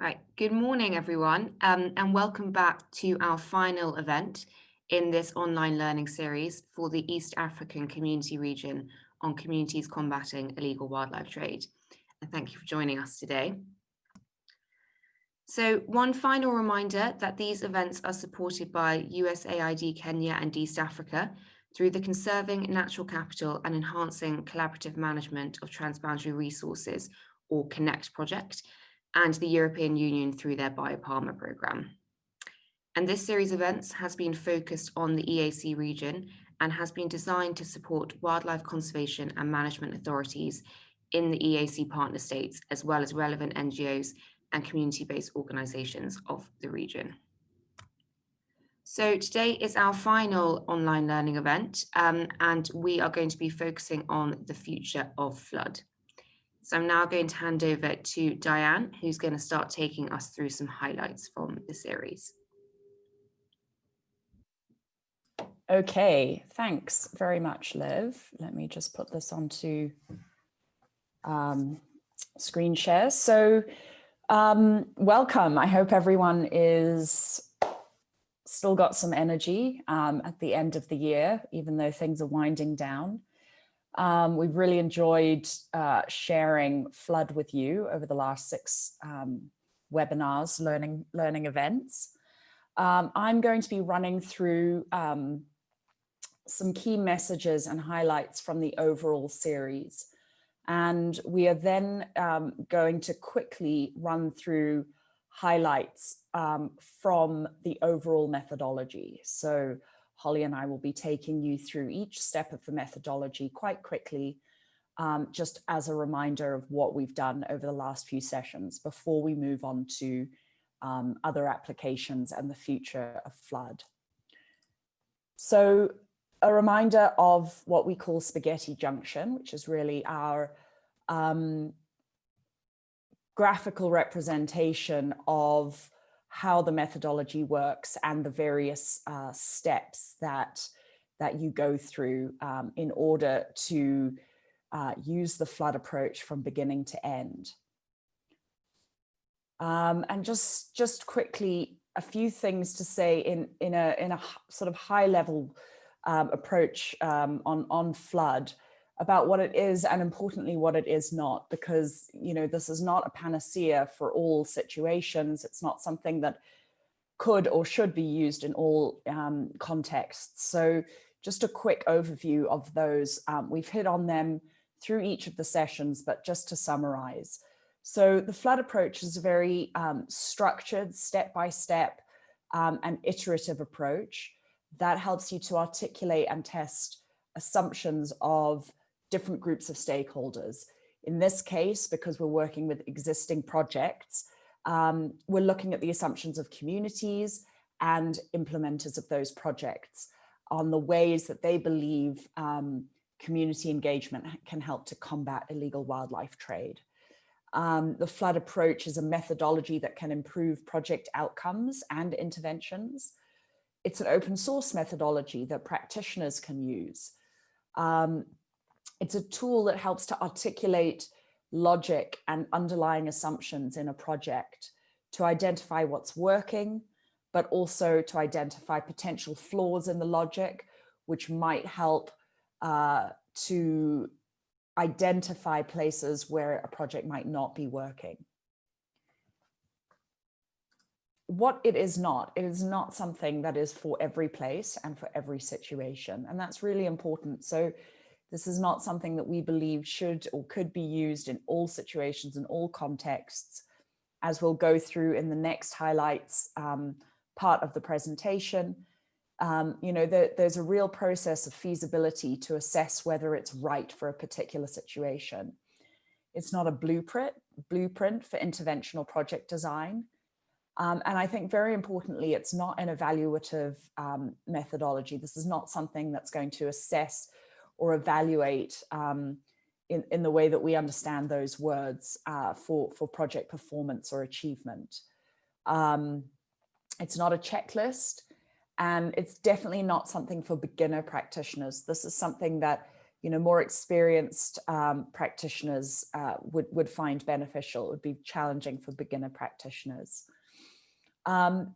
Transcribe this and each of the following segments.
Right, good morning everyone um, and welcome back to our final event in this online learning series for the East African Community Region on communities combating illegal wildlife trade. And thank you for joining us today. So one final reminder that these events are supported by USAID Kenya and East Africa through the Conserving Natural Capital and Enhancing Collaborative Management of Transboundary Resources or CONNECT project and the European Union through their BIOPAMA programme. And this series of events has been focused on the EAC region and has been designed to support wildlife conservation and management authorities in the EAC partner states, as well as relevant NGOs and community-based organisations of the region. So today is our final online learning event, um, and we are going to be focusing on the future of FLoD. So I'm now going to hand over to Diane, who's going to start taking us through some highlights from the series. Okay, thanks very much, Liv. Let me just put this onto um, screen share. So um, welcome. I hope everyone is still got some energy um, at the end of the year, even though things are winding down. Um, we've really enjoyed uh, sharing FLoD with you over the last six um, webinars, learning, learning events. Um, I'm going to be running through um, some key messages and highlights from the overall series. And we are then um, going to quickly run through highlights um, from the overall methodology. So Holly and I will be taking you through each step of the methodology quite quickly, um, just as a reminder of what we've done over the last few sessions before we move on to um, other applications and the future of FLoD. So a reminder of what we call spaghetti junction, which is really our um, graphical representation of how the methodology works and the various uh, steps that that you go through um, in order to uh, use the FLoD approach from beginning to end. Um, and just just quickly, a few things to say in in a in a sort of high level um, approach um, on on FLoD about what it is and importantly what it is not because you know this is not a panacea for all situations. It's not something that could or should be used in all um, contexts. So just a quick overview of those. Um, we've hit on them through each of the sessions but just to summarize. So the FLoD approach is a very um, structured step by step um, and iterative approach that helps you to articulate and test assumptions of different groups of stakeholders. In this case, because we're working with existing projects, um, we're looking at the assumptions of communities and implementers of those projects on the ways that they believe um, community engagement can help to combat illegal wildlife trade. Um, the FLoD approach is a methodology that can improve project outcomes and interventions. It's an open source methodology that practitioners can use. Um, it's a tool that helps to articulate logic and underlying assumptions in a project to identify what's working, but also to identify potential flaws in the logic, which might help uh, to identify places where a project might not be working. What it is not, it is not something that is for every place and for every situation. And that's really important. So this is not something that we believe should or could be used in all situations and all contexts, as we'll go through in the next highlights um, part of the presentation. Um, you know, there, there's a real process of feasibility to assess whether it's right for a particular situation. It's not a blueprint, blueprint for interventional project design. Um, and I think very importantly, it's not an evaluative um, methodology. This is not something that's going to assess or evaluate um, in, in the way that we understand those words uh, for, for project performance or achievement. Um, it's not a checklist and it's definitely not something for beginner practitioners. This is something that you know, more experienced um, practitioners uh, would, would find beneficial. It would be challenging for beginner practitioners. Um,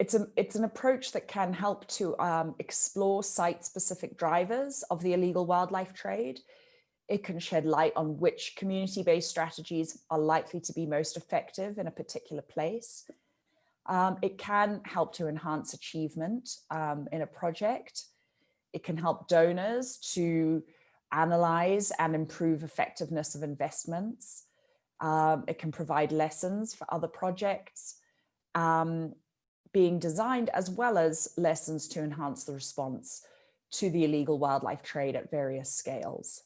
it's, a, it's an approach that can help to um, explore site-specific drivers of the illegal wildlife trade. It can shed light on which community-based strategies are likely to be most effective in a particular place. Um, it can help to enhance achievement um, in a project. It can help donors to analyze and improve effectiveness of investments. Um, it can provide lessons for other projects um, being designed as well as lessons to enhance the response to the illegal wildlife trade at various scales.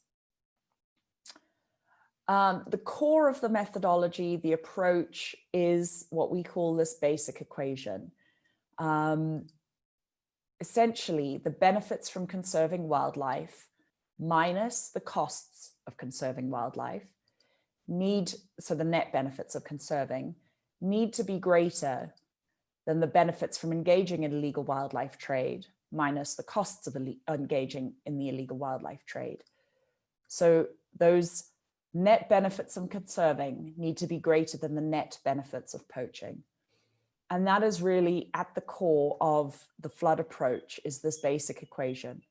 Um, the core of the methodology, the approach is what we call this basic equation. Um, essentially, the benefits from conserving wildlife minus the costs of conserving wildlife need, so the net benefits of conserving, need to be greater than the benefits from engaging in illegal wildlife trade minus the costs of engaging in the illegal wildlife trade. So those net benefits of conserving need to be greater than the net benefits of poaching. And that is really at the core of the FLoD approach is this basic equation.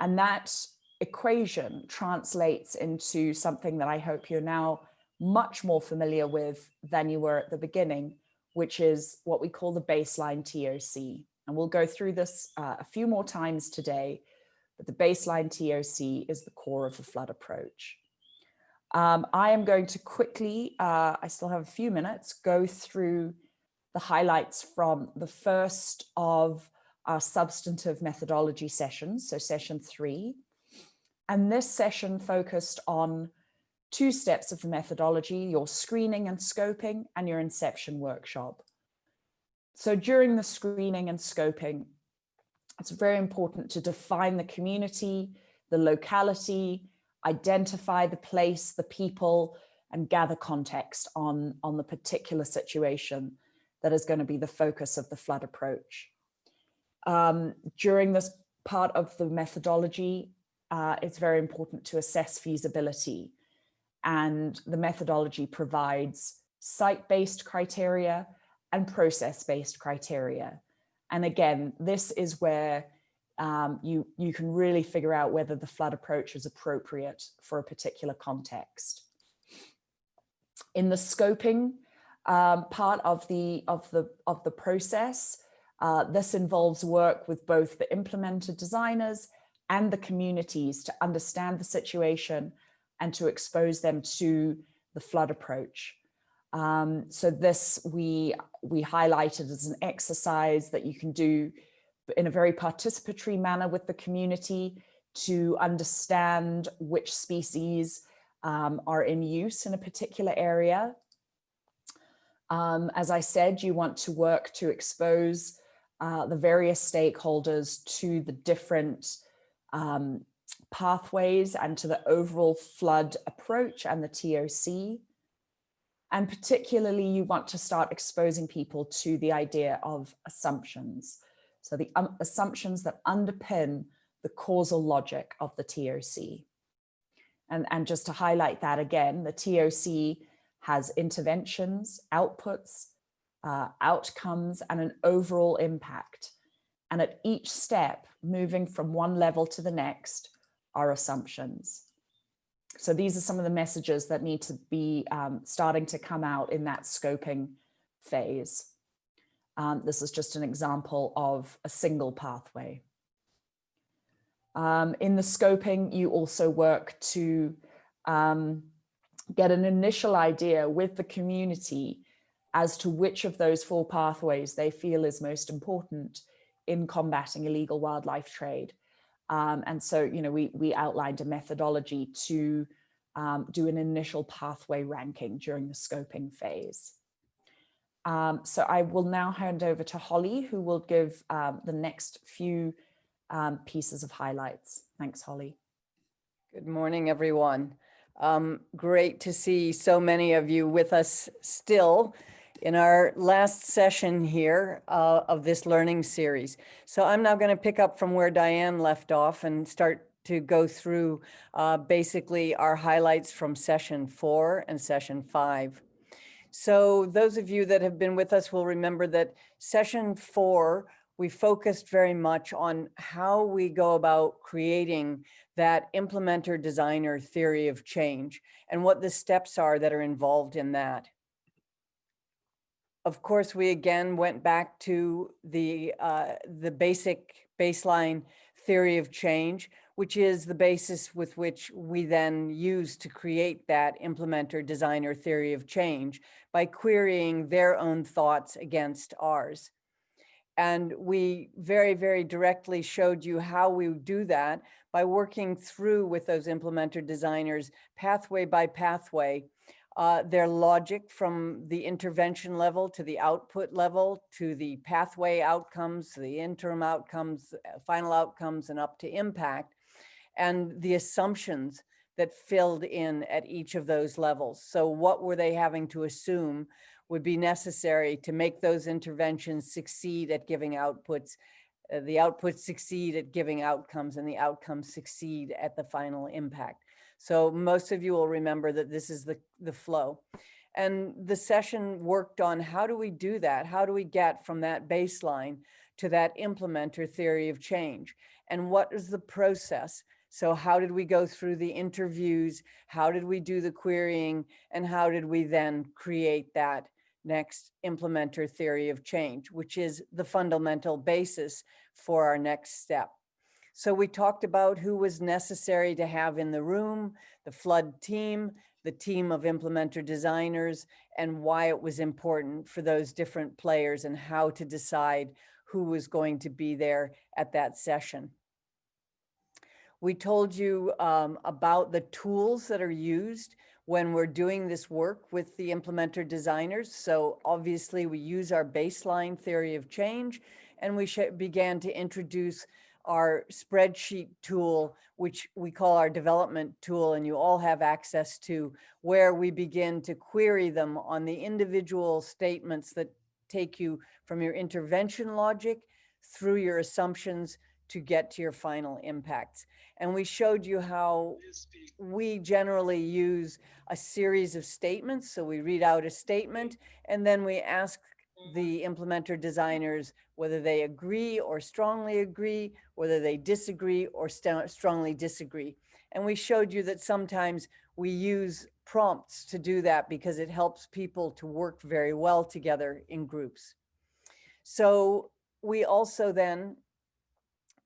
And that equation translates into something that I hope you're now much more familiar with than you were at the beginning, which is what we call the baseline TOC. And we'll go through this uh, a few more times today, but the baseline TOC is the core of the FLoD approach. Um, I am going to quickly, uh, I still have a few minutes, go through the highlights from the first of our substantive methodology sessions, so session three. And this session focused on two steps of the methodology, your screening and scoping and your inception workshop. So during the screening and scoping, it's very important to define the community, the locality, identify the place, the people, and gather context on, on the particular situation that is going to be the focus of the FLoD approach. Um, during this part of the methodology, uh, it's very important to assess feasibility. And the methodology provides site-based criteria and process-based criteria. And again, this is where um, you, you can really figure out whether the FLoD approach is appropriate for a particular context. In the scoping um, part of the, of the, of the process, uh, this involves work with both the implementer designers and the communities to understand the situation and to expose them to the FLoD approach. Um, so this we, we highlighted as an exercise that you can do in a very participatory manner with the community to understand which species um, are in use in a particular area. Um, as I said, you want to work to expose uh, the various stakeholders to the different um, pathways and to the overall FLoD approach and the TOC. And particularly you want to start exposing people to the idea of assumptions. So the um, assumptions that underpin the causal logic of the TOC. And, and just to highlight that again, the TOC has interventions, outputs, uh, outcomes, and an overall impact. And at each step, moving from one level to the next, are assumptions. So these are some of the messages that need to be um, starting to come out in that scoping phase. Um, this is just an example of a single pathway. Um, in the scoping, you also work to um, get an initial idea with the community as to which of those four pathways they feel is most important in combating illegal wildlife trade. Um, and so, you know, we, we outlined a methodology to um, do an initial pathway ranking during the scoping phase. Um, so I will now hand over to Holly, who will give um, the next few um, pieces of highlights. Thanks, Holly. Good morning, everyone. Um, great to see so many of you with us still in our last session here uh, of this learning series. So I'm now going to pick up from where Diane left off and start to go through uh, basically our highlights from session four and session five. So those of you that have been with us will remember that session four, we focused very much on how we go about creating that implementer designer theory of change and what the steps are that are involved in that. Of course, we again went back to the, uh, the basic baseline theory of change, which is the basis with which we then use to create that implementer designer theory of change by querying their own thoughts against ours. And we very, very directly showed you how we do that by working through with those implementer designers pathway by pathway uh, their logic from the intervention level to the output level to the pathway outcomes, the interim outcomes, uh, final outcomes, and up to impact, and the assumptions that filled in at each of those levels. So what were they having to assume would be necessary to make those interventions succeed at giving outputs, uh, the outputs succeed at giving outcomes, and the outcomes succeed at the final impact. So most of you will remember that this is the, the flow. And the session worked on how do we do that? How do we get from that baseline to that implementer theory of change? And what is the process? So how did we go through the interviews? How did we do the querying? And how did we then create that next implementer theory of change, which is the fundamental basis for our next step. So we talked about who was necessary to have in the room, the FLoD team, the team of implementer designers, and why it was important for those different players and how to decide who was going to be there at that session. We told you um, about the tools that are used when we're doing this work with the implementer designers. So obviously we use our baseline theory of change and we began to introduce our spreadsheet tool, which we call our development tool, and you all have access to, where we begin to query them on the individual statements that take you from your intervention logic through your assumptions to get to your final impacts. And we showed you how we generally use a series of statements. So we read out a statement and then we ask the implementer designers whether they agree or strongly agree, whether they disagree or st strongly disagree. And we showed you that sometimes we use prompts to do that because it helps people to work very well together in groups. So we also then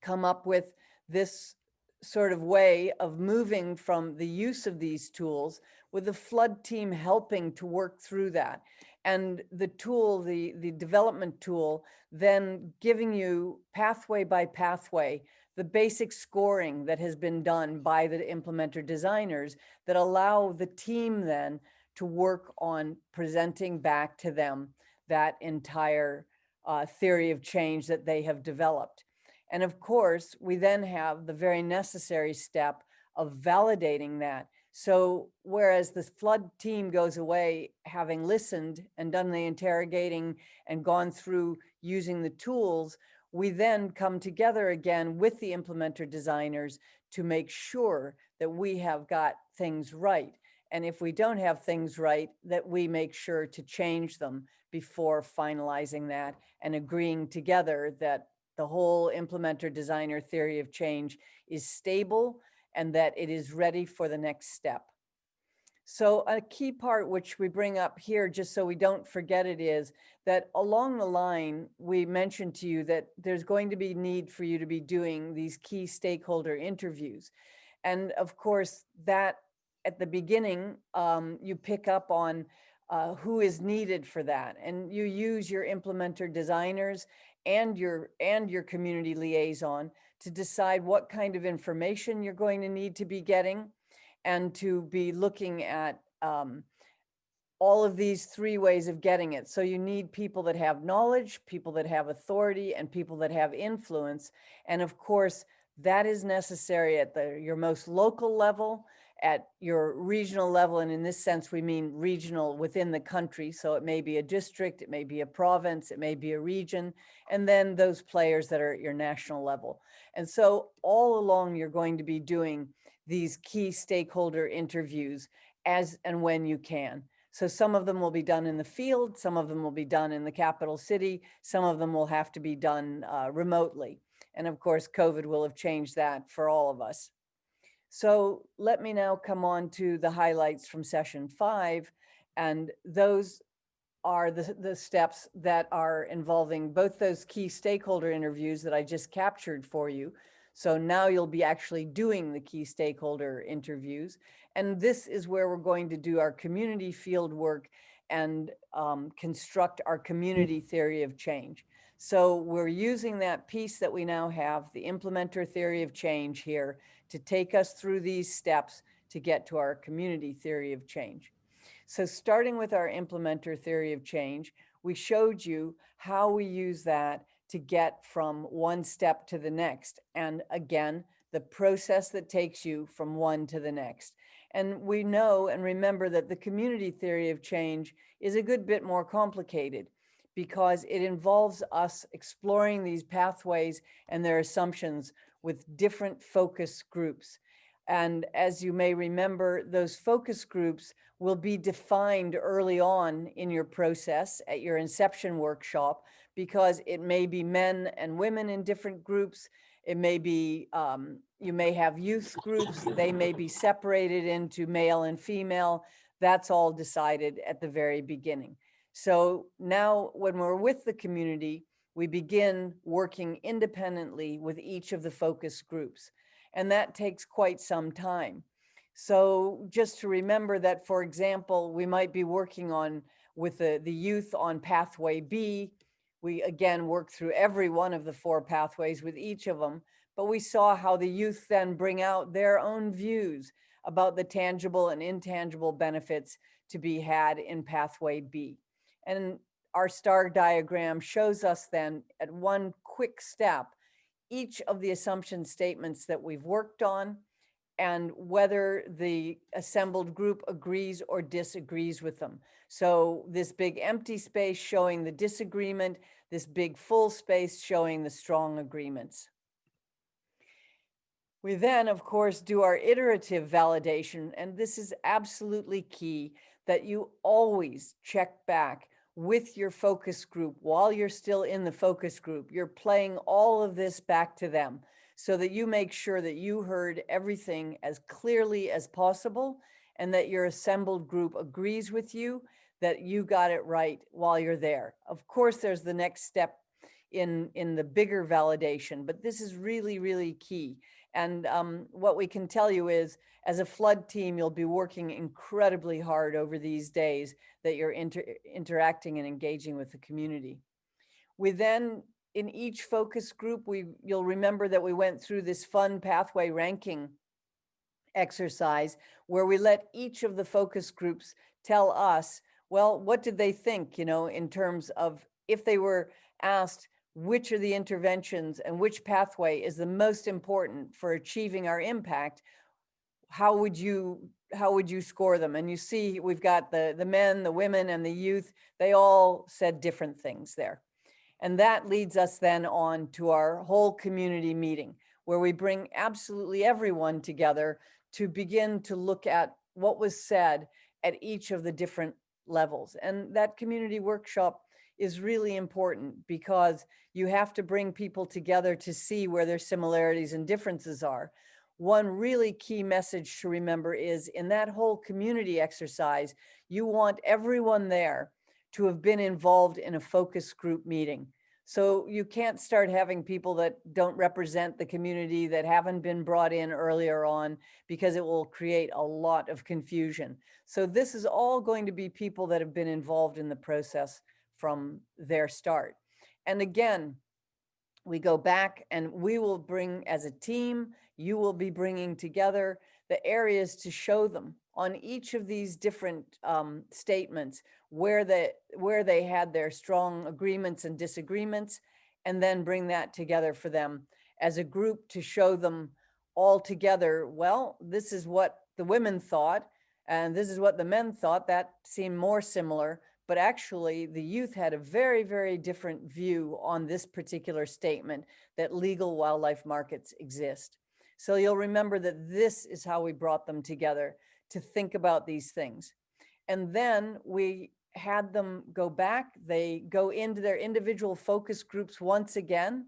come up with this sort of way of moving from the use of these tools with the FLoD team helping to work through that and the tool, the, the development tool, then giving you pathway by pathway, the basic scoring that has been done by the implementer designers that allow the team then to work on presenting back to them that entire uh, theory of change that they have developed. And of course, we then have the very necessary step of validating that so whereas the FLoD team goes away having listened and done the interrogating and gone through using the tools, we then come together again with the implementer designers to make sure that we have got things right. And if we don't have things right, that we make sure to change them before finalizing that and agreeing together that the whole implementer designer theory of change is stable and that it is ready for the next step. So a key part which we bring up here, just so we don't forget it, is that along the line, we mentioned to you that there's going to be need for you to be doing these key stakeholder interviews. And of course, that at the beginning, um, you pick up on uh, who is needed for that. And you use your implementer designers and your and your community liaison to decide what kind of information you're going to need to be getting and to be looking at um, all of these three ways of getting it. So you need people that have knowledge, people that have authority, and people that have influence. And of course, that is necessary at the your most local level at your regional level. And in this sense, we mean regional within the country. So it may be a district, it may be a province, it may be a region, and then those players that are at your national level. And so all along, you're going to be doing these key stakeholder interviews as and when you can. So some of them will be done in the field, some of them will be done in the capital city, some of them will have to be done uh, remotely. And of course, COVID will have changed that for all of us. So let me now come on to the highlights from session five. And those are the, the steps that are involving both those key stakeholder interviews that I just captured for you. So now you'll be actually doing the key stakeholder interviews. And this is where we're going to do our community field work and um, construct our community theory of change. So we're using that piece that we now have, the implementer theory of change here, to take us through these steps to get to our community theory of change. So starting with our implementer theory of change, we showed you how we use that to get from one step to the next. And again, the process that takes you from one to the next. And we know and remember that the community theory of change is a good bit more complicated because it involves us exploring these pathways and their assumptions with different focus groups. And as you may remember, those focus groups will be defined early on in your process at your inception workshop because it may be men and women in different groups. It may be, um, you may have youth groups, they may be separated into male and female. That's all decided at the very beginning. So now when we're with the community, we begin working independently with each of the focus groups. And that takes quite some time. So just to remember that, for example, we might be working on with the, the youth on pathway B. We again work through every one of the four pathways with each of them, but we saw how the youth then bring out their own views about the tangible and intangible benefits to be had in pathway B. And our star diagram shows us then at one quick step, each of the assumption statements that we've worked on and whether the assembled group agrees or disagrees with them. So this big empty space showing the disagreement, this big full space showing the strong agreements. We then, of course, do our iterative validation, and this is absolutely key that you always check back with your focus group while you're still in the focus group. You're playing all of this back to them so that you make sure that you heard everything as clearly as possible and that your assembled group agrees with you that you got it right while you're there. Of course, there's the next step in, in the bigger validation, but this is really, really key. And um, what we can tell you is, as a FLoD team, you'll be working incredibly hard over these days that you're inter interacting and engaging with the community. We then, in each focus group, we you'll remember that we went through this fun pathway ranking exercise where we let each of the focus groups tell us, well, what did they think, you know, in terms of if they were asked, which are the interventions and which pathway is the most important for achieving our impact, how would you how would you score them? And you see, we've got the, the men, the women, and the youth. They all said different things there. And that leads us then on to our whole community meeting, where we bring absolutely everyone together to begin to look at what was said at each of the different levels. And that community workshop is really important because you have to bring people together to see where their similarities and differences are. One really key message to remember is in that whole community exercise, you want everyone there to have been involved in a focus group meeting. So you can't start having people that don't represent the community that haven't been brought in earlier on because it will create a lot of confusion. So this is all going to be people that have been involved in the process from their start. And again, we go back and we will bring as a team, you will be bringing together the areas to show them on each of these different um, statements where they, where they had their strong agreements and disagreements, and then bring that together for them as a group to show them all together, well, this is what the women thought, and this is what the men thought, that seemed more similar. But actually, the youth had a very, very different view on this particular statement that legal wildlife markets exist. So you'll remember that this is how we brought them together to think about these things. And then we had them go back, they go into their individual focus groups once again,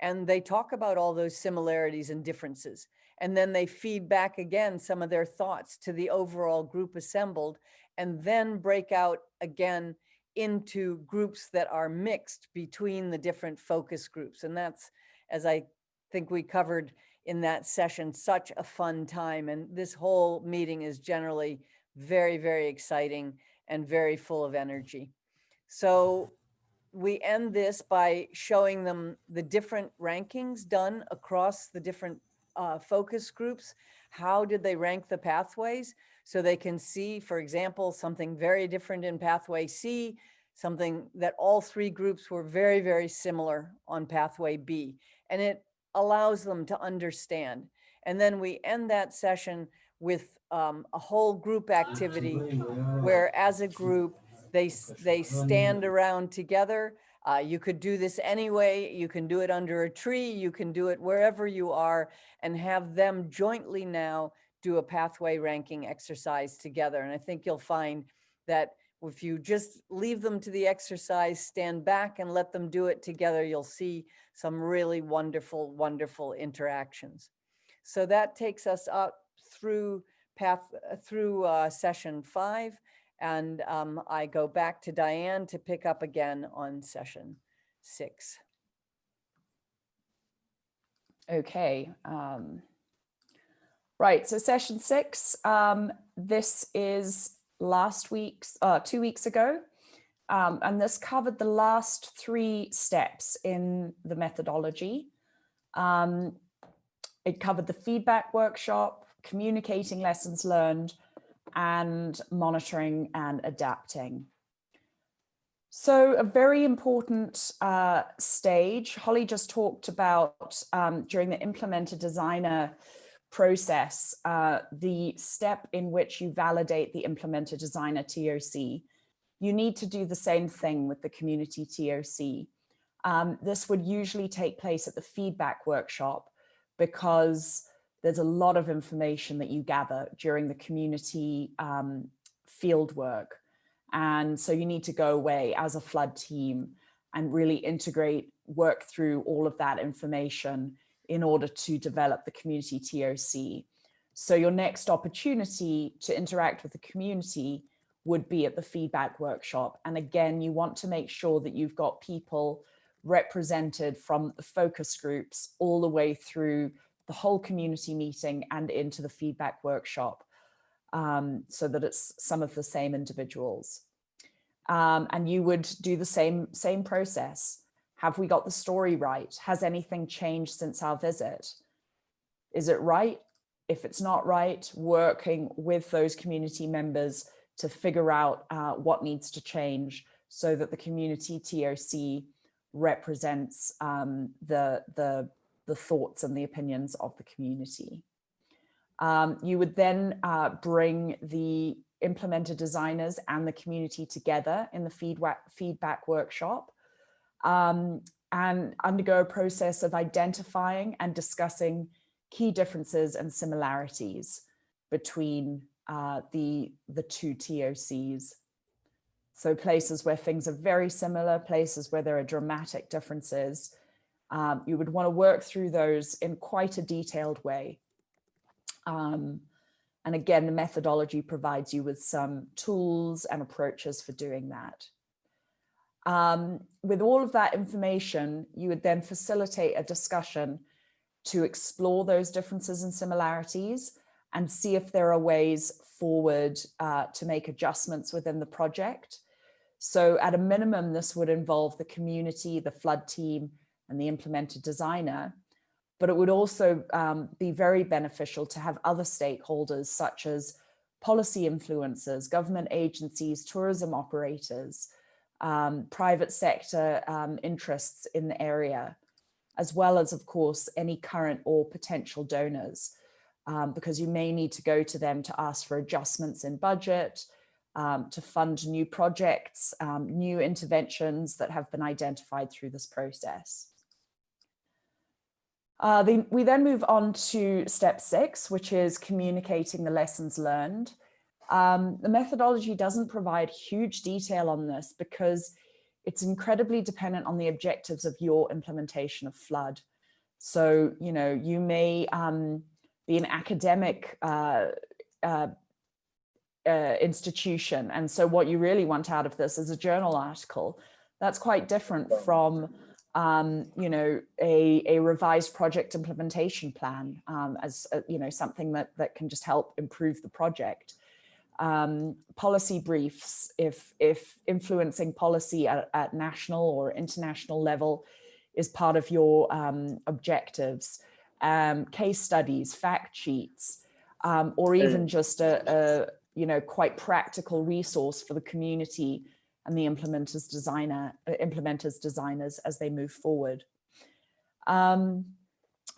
and they talk about all those similarities and differences. And then they feed back again some of their thoughts to the overall group assembled, and then break out again into groups that are mixed between the different focus groups. And that's, as I think we covered in that session, such a fun time. And this whole meeting is generally very, very exciting and very full of energy. So we end this by showing them the different rankings done across the different uh, focus groups. How did they rank the pathways? So they can see, for example, something very different in pathway C, something that all three groups were very, very similar on pathway B. And it allows them to understand. And then we end that session with um, a whole group activity where as a group, they, they stand around together. Uh, you could do this anyway. You can do it under a tree. You can do it wherever you are and have them jointly now do a pathway ranking exercise together. And I think you'll find that if you just leave them to the exercise, stand back and let them do it together, you'll see some really wonderful, wonderful interactions. So that takes us up through path through uh, session five. And um, I go back to Diane to pick up again on session six. Okay. Um, right. So session six, um, this is last week's, uh, two weeks ago. Um, and this covered the last three steps in the methodology. Um, it covered the feedback workshop, communicating lessons learned, and monitoring and adapting. So a very important uh, stage, Holly just talked about um, during the implementer designer process, uh, the step in which you validate the implementer designer TOC. You need to do the same thing with the community TOC. Um, this would usually take place at the feedback workshop because there's a lot of information that you gather during the community um, field work. And so you need to go away as a FLoD team and really integrate, work through all of that information in order to develop the community TOC. So your next opportunity to interact with the community would be at the feedback workshop. And again, you want to make sure that you've got people represented from the focus groups all the way through the whole community meeting and into the feedback workshop um, so that it's some of the same individuals. Um, and you would do the same, same process. Have we got the story right? Has anything changed since our visit? Is it right? If it's not right, working with those community members to figure out uh, what needs to change so that the community TOC represents um, the, the the thoughts and the opinions of the community. Um, you would then uh, bring the implementer designers and the community together in the feedback, feedback workshop um, and undergo a process of identifying and discussing key differences and similarities between uh, the, the two TOCs. So places where things are very similar, places where there are dramatic differences, um, you would want to work through those in quite a detailed way. Um, and again, the methodology provides you with some tools and approaches for doing that. Um, with all of that information, you would then facilitate a discussion to explore those differences and similarities and see if there are ways forward uh, to make adjustments within the project. So at a minimum, this would involve the community, the FLoD team, and the implemented designer, but it would also um, be very beneficial to have other stakeholders such as policy influencers, government agencies, tourism operators, um, private sector um, interests in the area, as well as, of course, any current or potential donors. um, because you may need to go to them to ask for adjustments in budget, um, to fund new projects, um, new interventions that have been identified through this process. Uh, the, we then move on to step six, which is communicating the lessons learned. Um, the methodology doesn't provide huge detail on this because it's incredibly dependent on the objectives of your implementation of FLoD. So, you know, you may um, be an academic uh, uh, uh, institution. And so what you really want out of this is a journal article. That's quite different from um, you know, a, a revised project implementation plan um, as, uh, you know, something that, that can just help improve the project. Um, policy briefs, if, if influencing policy at, at, national or international level is part of your um, objectives, um, case studies, fact sheets, um, or even just a, a, you know, quite practical resource for the community and the implementers designer uh, implementers designers as they move forward. Um,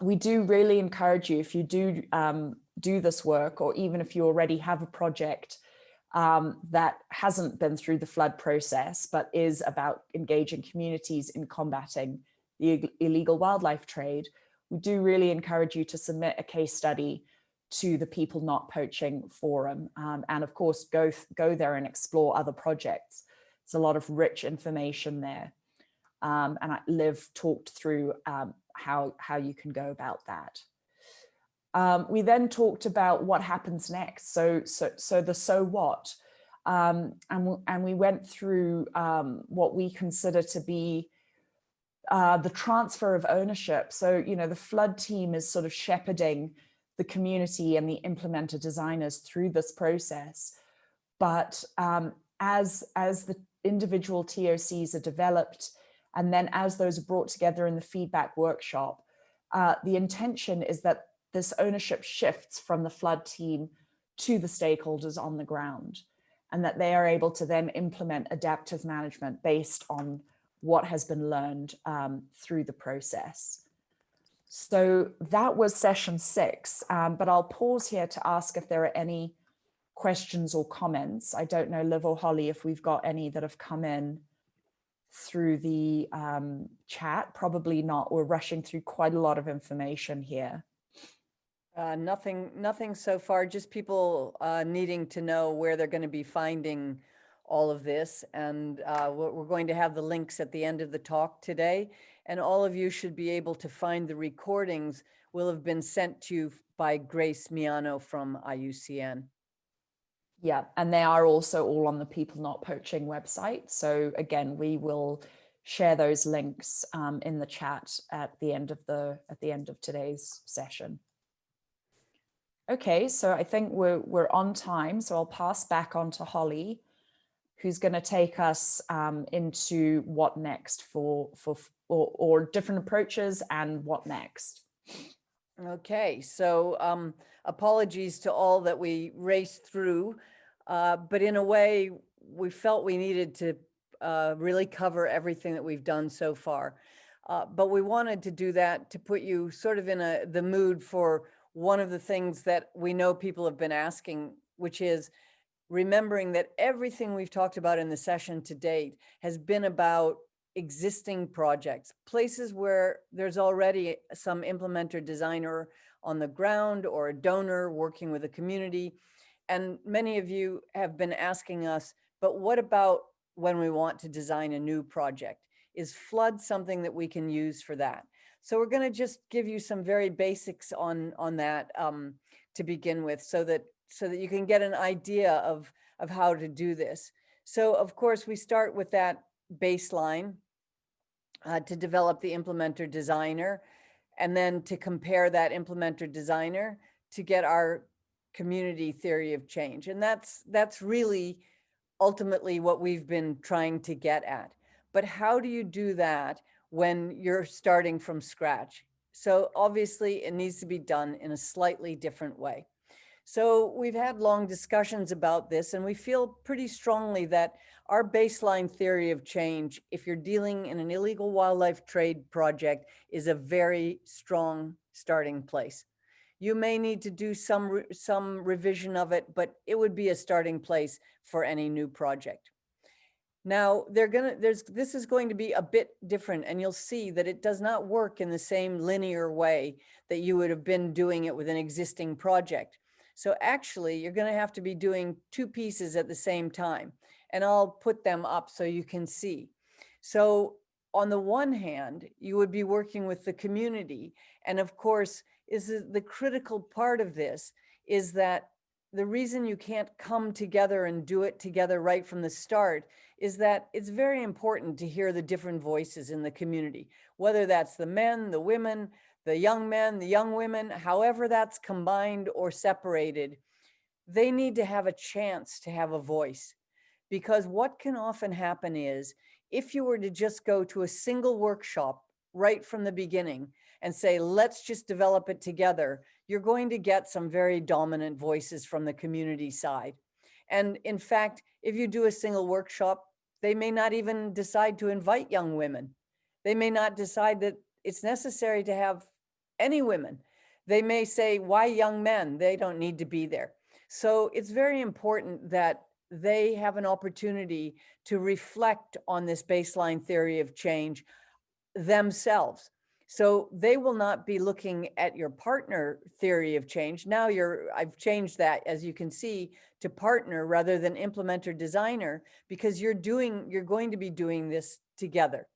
we do really encourage you if you do um, do this work or even if you already have a project um, that hasn't been through the FLoD process but is about engaging communities in combating the illegal wildlife trade, we do really encourage you to submit a case study to the People Not Poaching Forum um, and of course go, go there and explore other projects. There's a lot of rich information there. Um, and I, Liv talked through um, how, how you can go about that. Um, we then talked about what happens next. So, so, so the so what, um, and, and we went through um, what we consider to be uh, the transfer of ownership. So, you know, the FLoD team is sort of shepherding the community and the implementer designers through this process. But um, as, as the individual TOCs are developed, and then as those are brought together in the feedback workshop, uh, the intention is that this ownership shifts from the FLoD team to the stakeholders on the ground, and that they are able to then implement adaptive management based on what has been learned um, through the process. So that was session six, um, but I'll pause here to ask if there are any questions or comments. I don't know, Liv or Holly, if we've got any that have come in through the um, chat. Probably not. We're rushing through quite a lot of information here. Uh, nothing, nothing so far, just people uh, needing to know where they're going to be finding all of this. And uh, we're going to have the links at the end of the talk today. And all of you should be able to find the recordings will have been sent to you by Grace Miano from IUCN. Yeah, and they are also all on the People Not Poaching website. So again, we will share those links um, in the chat at the end of the at the end of today's session. Okay, so I think we're we're on time, so I'll pass back on to Holly, who's going to take us um, into what next for for or, or different approaches and what next. Okay, so um, apologies to all that we raced through, uh, but in a way, we felt we needed to uh, really cover everything that we've done so far. Uh, but we wanted to do that to put you sort of in a the mood for one of the things that we know people have been asking, which is remembering that everything we've talked about in the session to date has been about existing projects, places where there's already some implementer designer on the ground or a donor working with a community. And many of you have been asking us, but what about when we want to design a new project? Is FLoD something that we can use for that? So we're going to just give you some very basics on on that um, to begin with, so that so that you can get an idea of of how to do this. So of course we start with that baseline uh, to develop the implementer designer and then to compare that implementer designer to get our community theory of change. And that's, that's really ultimately what we've been trying to get at. But how do you do that when you're starting from scratch? So obviously it needs to be done in a slightly different way. So we've had long discussions about this and we feel pretty strongly that our baseline theory of change, if you're dealing in an illegal wildlife trade project, is a very strong starting place. You may need to do some, some revision of it, but it would be a starting place for any new project. Now, they're gonna, there's, this is going to be a bit different and you'll see that it does not work in the same linear way that you would have been doing it with an existing project. So actually, you're gonna have to be doing two pieces at the same time. And I'll put them up so you can see. So on the one hand, you would be working with the community. And of course, is the- the critical part of this is that the reason you can't come together and do it together right from the start is that it's very important to hear the different voices in the community, whether that's the men, the women, the young men, the young women, however that's combined or separated, they need to have a chance to have a voice. Because what can often happen is if you were to just go to a single workshop right from the beginning and say, let's just develop it together, you're going to get some very dominant voices from the community side. And in fact, if you do a single workshop, they may not even decide to invite young women. They may not decide that it's necessary to have any women. They may say, why young men? They don't need to be there. So it's very important that they have an opportunity to reflect on this baseline theory of change themselves. So they will not be looking at your partner theory of change. Now you're, I've changed that, as you can see, to partner rather than implementer designer, because you're doing, you're going to be doing this together.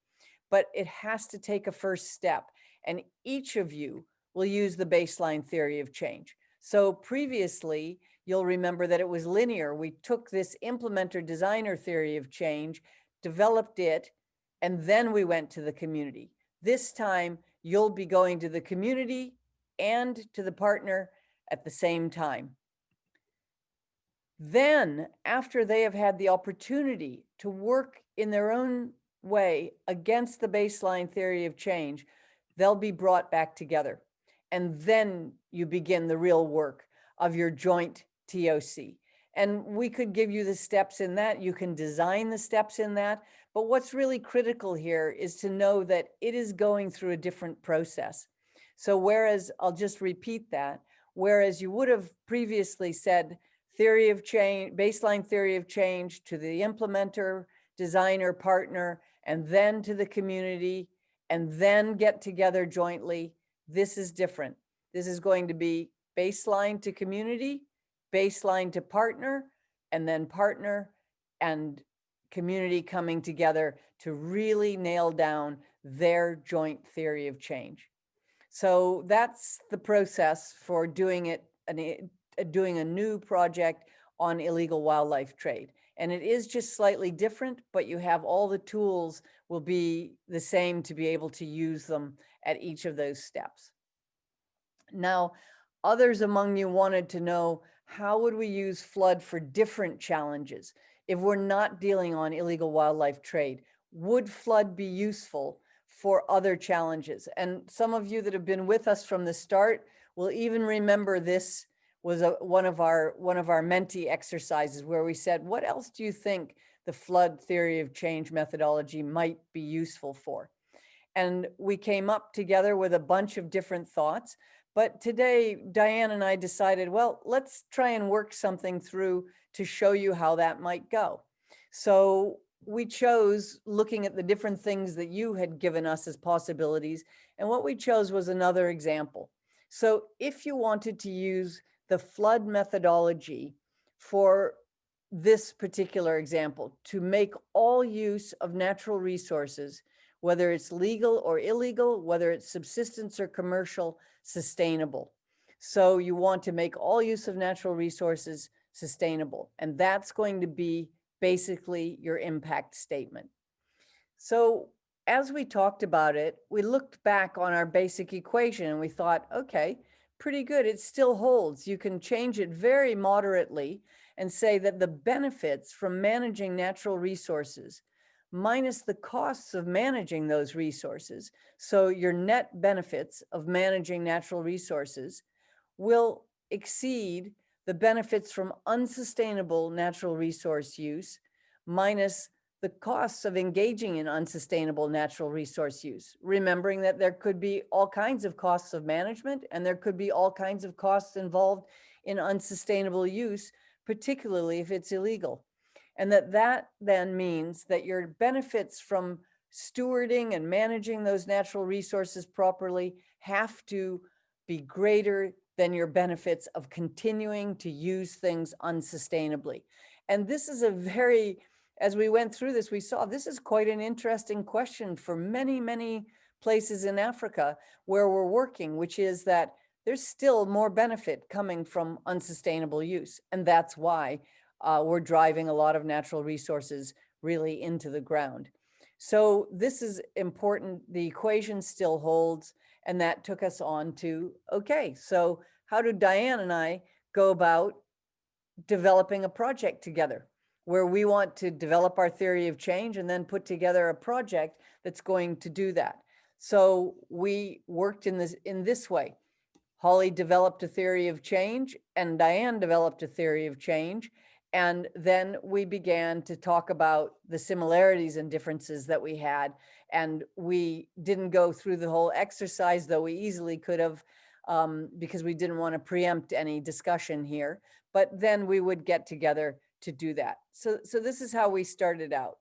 But it has to take a first step. And each of you will use the baseline theory of change. So previously, you'll remember that it was linear. We took this implementer designer theory of change, developed it, and then we went to the community. This time, you'll be going to the community and to the partner at the same time. Then, after they have had the opportunity to work in their own way against the baseline theory of change, they'll be brought back together. And then you begin the real work of your joint TOC. And we could give you the steps in that. You can design the steps in that. But what's really critical here is to know that it is going through a different process. So whereas, I'll just repeat that, whereas you would have previously said theory of change, baseline theory of change to the implementer, designer, partner, and then to the community, and then get together jointly, this is different. This is going to be baseline to community, baseline to partner, and then partner and community coming together to really nail down their joint theory of change. So that's the process for doing it, uh, doing a new project on illegal wildlife trade. And it is just slightly different, but you have all the tools will be the same to be able to use them at each of those steps. Now, others among you wanted to know, how would we use FLoD for different challenges? If we're not dealing on illegal wildlife trade, would FLoD be useful for other challenges? And some of you that have been with us from the start will even remember this was a, one of our one of our Menti exercises where we said, what else do you think the FLoD theory of change methodology might be useful for? And we came up together with a bunch of different thoughts. But today, Diane and I decided, well, let's try and work something through to show you how that might go. So we chose looking at the different things that you had given us as possibilities. And what we chose was another example. So if you wanted to use the FLoD methodology for this particular example, to make all use of natural resources, whether it's legal or illegal, whether it's subsistence or commercial, sustainable. So you want to make all use of natural resources sustainable. And that's going to be basically your impact statement. So as we talked about it, we looked back on our basic equation and we thought, okay, pretty good. It still holds. You can change it very moderately and say that the benefits from managing natural resources minus the costs of managing those resources. So your net benefits of managing natural resources will exceed the benefits from unsustainable natural resource use minus the costs of engaging in unsustainable natural resource use, remembering that there could be all kinds of costs of management and there could be all kinds of costs involved in unsustainable use, particularly if it's illegal. And that that then means that your benefits from stewarding and managing those natural resources properly have to be greater than your benefits of continuing to use things unsustainably. And this is a very, as we went through this, we saw this is quite an interesting question for many, many places in Africa where we're working, which is that there's still more benefit coming from unsustainable use. And that's why uh, we're driving a lot of natural resources really into the ground. So this is important. The equation still holds. And that took us on to, okay, so how do Diane and I go about developing a project together where we want to develop our theory of change and then put together a project that's going to do that. So we worked in this in this way. Holly developed a theory of change and Diane developed a theory of change. And then we began to talk about the similarities and differences that we had. And we didn't go through the whole exercise, though we easily could have, um, because we didn't want to preempt any discussion here. But then we would get together to do that. So, so this is how we started out.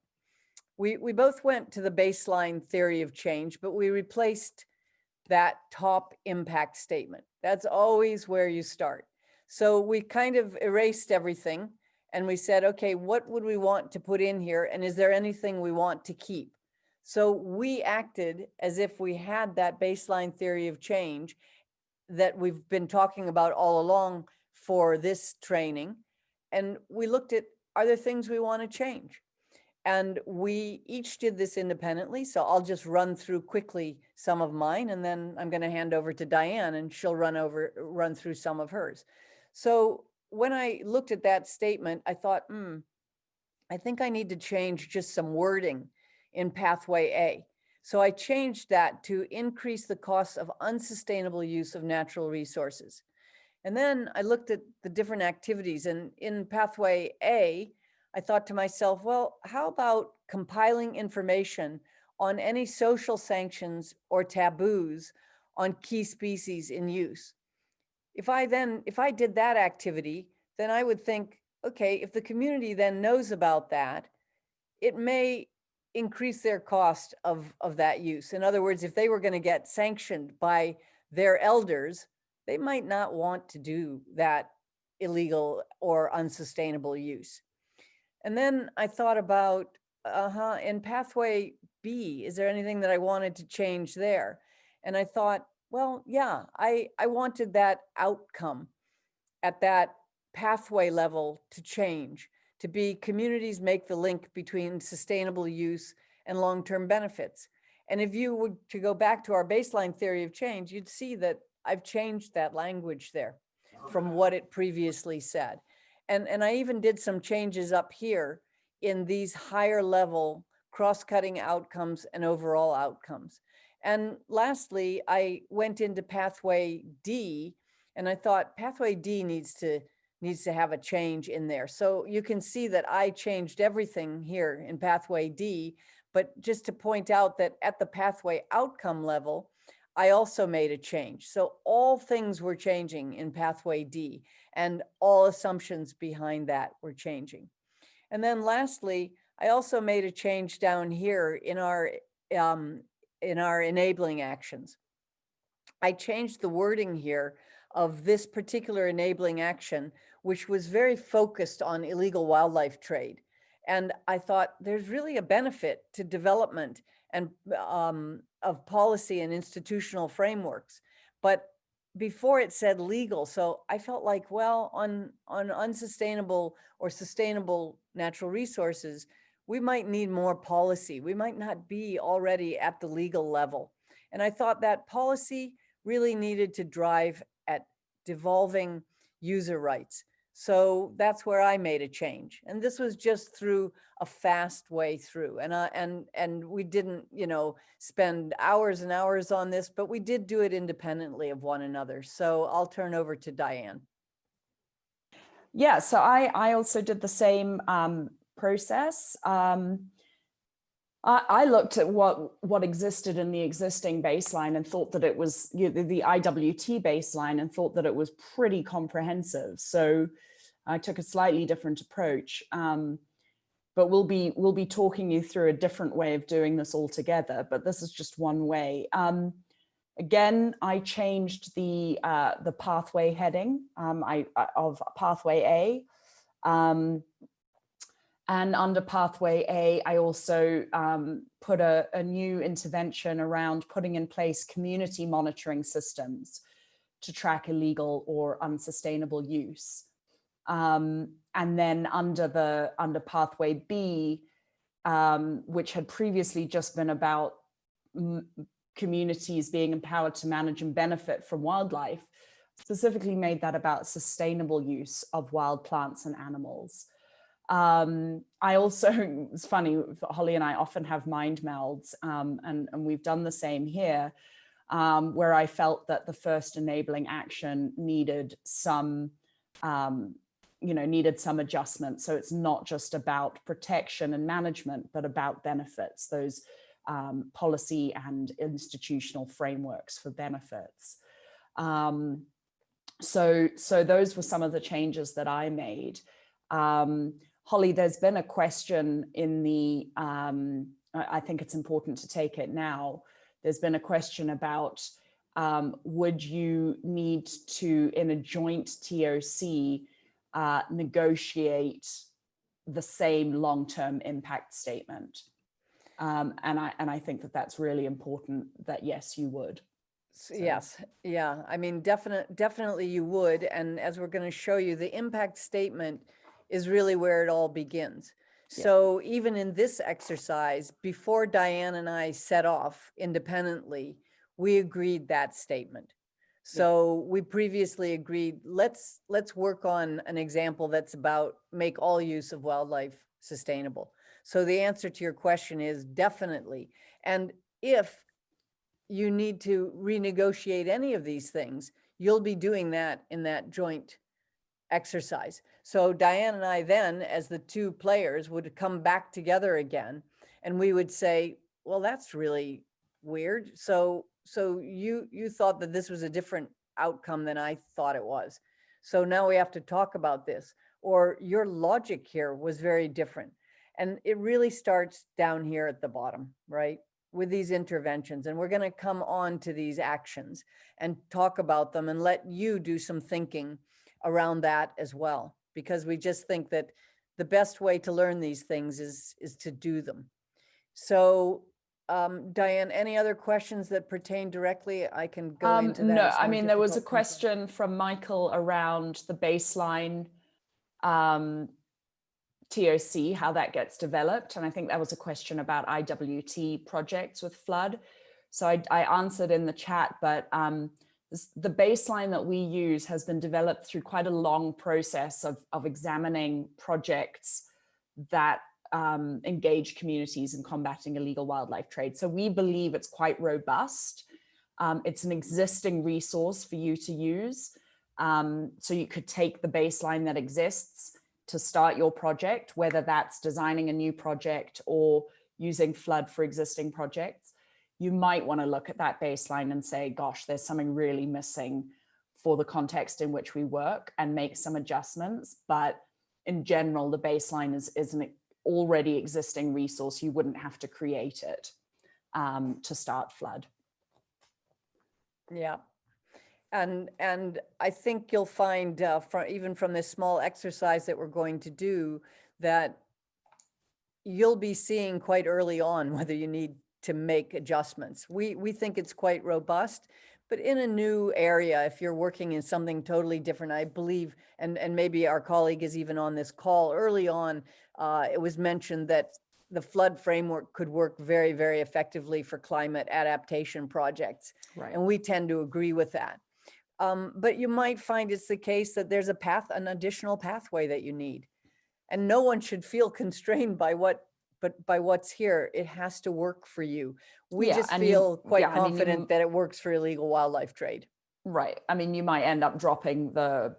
We, we both went to the baseline theory of change, but we replaced that top impact statement. That's always where you start. So we kind of erased everything and we said, okay, what would we want to put in here? And is there anything we want to keep? So we acted as if we had that baseline theory of change that we've been talking about all along for this training. And we looked at, are there things we want to change? And we each did this independently. So I'll just run through quickly some of mine and then I'm going to hand over to Diane and she'll run over, run through some of hers. So when I looked at that statement, I thought, hmm, I think I need to change just some wording in pathway A. So I changed that to increase the cost of unsustainable use of natural resources. And then I looked at the different activities and in pathway A, I thought to myself, well, how about compiling information on any social sanctions or taboos on key species in use? If I then, if I did that activity, then I would think, okay, if the community then knows about that, it may increase their cost of, of that use. In other words, if they were going to get sanctioned by their elders, they might not want to do that illegal or unsustainable use. And then I thought about, uh-huh, in pathway B, is there anything that I wanted to change there? And I thought, well, yeah, I, I wanted that outcome at that pathway level to change, to be communities make the link between sustainable use and long-term benefits. And if you were to go back to our baseline theory of change, you'd see that I've changed that language there from what it previously said. And, and I even did some changes up here in these higher level cross-cutting outcomes and overall outcomes. And lastly, I went into pathway D and I thought pathway D needs to needs to have a change in there. So you can see that I changed everything here in pathway D, but just to point out that at the pathway outcome level, I also made a change. So all things were changing in pathway D and all assumptions behind that were changing. And then lastly, I also made a change down here in our, um, in our enabling actions. I changed the wording here of this particular enabling action, which was very focused on illegal wildlife trade. And I thought there's really a benefit to development and um, of policy and institutional frameworks. But before it said legal, so I felt like, well, on, on unsustainable or sustainable natural resources, we might need more policy. We might not be already at the legal level. And I thought that policy really needed to drive at devolving user rights. So that's where I made a change. And this was just through a fast way through. And, uh, and, and we didn't, you know, spend hours and hours on this, but we did do it independently of one another. So I'll turn over to Diane. Yeah, so I, I also did the same um, process. Um, I, I looked at what what existed in the existing baseline and thought that it was you know, the, the IWT baseline and thought that it was pretty comprehensive. So I took a slightly different approach. Um, but we'll be we'll be talking you through a different way of doing this altogether. But this is just one way. Um, again, I changed the uh, the pathway heading um, I, of pathway A. Um, and under pathway A, I also um, put a, a, new intervention around putting in place community monitoring systems to track illegal or unsustainable use. Um, and then under the under pathway B, um, which had previously just been about communities being empowered to manage and benefit from wildlife, specifically made that about sustainable use of wild plants and animals. Um, I also, it's funny, Holly and I often have mind melds um, and, and we've done the same here, um, where I felt that the first enabling action needed some, um, you know, needed some adjustment. So it's not just about protection and management, but about benefits, those um, policy and institutional frameworks for benefits. Um, so, so those were some of the changes that I made. Um, Holly, there's been a question in the, um, I think it's important to take it now. There's been a question about um, would you need to, in a joint TOC, uh, negotiate the same long-term impact statement? Um, and I and I think that that's really important. That yes, you would. So. Yes, yeah. I mean, definitely, definitely you would. And as we're going to show you, the impact statement is really where it all begins. Yeah. So even in this exercise, before Diane and I set off independently, we agreed that statement. So yeah. we previously agreed, let's let's work on an example that's about make all use of wildlife sustainable. So the answer to your question is definitely. And if you need to renegotiate any of these things, you'll be doing that in that joint exercise. So Diane and I then, as the two players, would come back together again and we would say, well, that's really weird. So so you you thought that this was a different outcome than I thought it was. So now we have to talk about this. Or your logic here was very different. And it really starts down here at the bottom, right? With these interventions. And we're going to come on to these actions and talk about them and let you do some thinking around that as well, because we just think that the best way to learn these things is, is to do them. So um, Diane, any other questions that pertain directly? I can go um, into that. No, I mean, there was a question from Michael around the baseline um, TOC, how that gets developed. And I think that was a question about IWT projects with FLoD. So I, I answered in the chat, but um, the baseline that we use has been developed through quite a long process of, of examining projects that um, engage communities in combating illegal wildlife trade. So we believe it's quite robust. Um, it's an existing resource for you to use. Um, so you could take the baseline that exists to start your project, whether that's designing a new project or using FLoD for existing projects you might want to look at that baseline and say, gosh, there's something really missing for the context in which we work and make some adjustments. But in general, the baseline is, is an already existing resource. You wouldn't have to create it um, to start FLoD. Yeah. And, and I think you'll find uh, from, even from this small exercise that we're going to do that you'll be seeing quite early on whether you need to make adjustments. We, we think it's quite robust, but in a new area, if you're working in something totally different, I believe, and, and maybe our colleague is even on this call early on, uh, it was mentioned that the FLoD framework could work very, very effectively for climate adaptation projects. Right. And we tend to agree with that. Um, but you might find it's the case that there's a path, an additional pathway that you need. And no one should feel constrained by what but by what's here, it has to work for you. We yeah, just feel quite yeah, confident I mean, you, that it works for illegal wildlife trade. Right. I mean, you might end up dropping the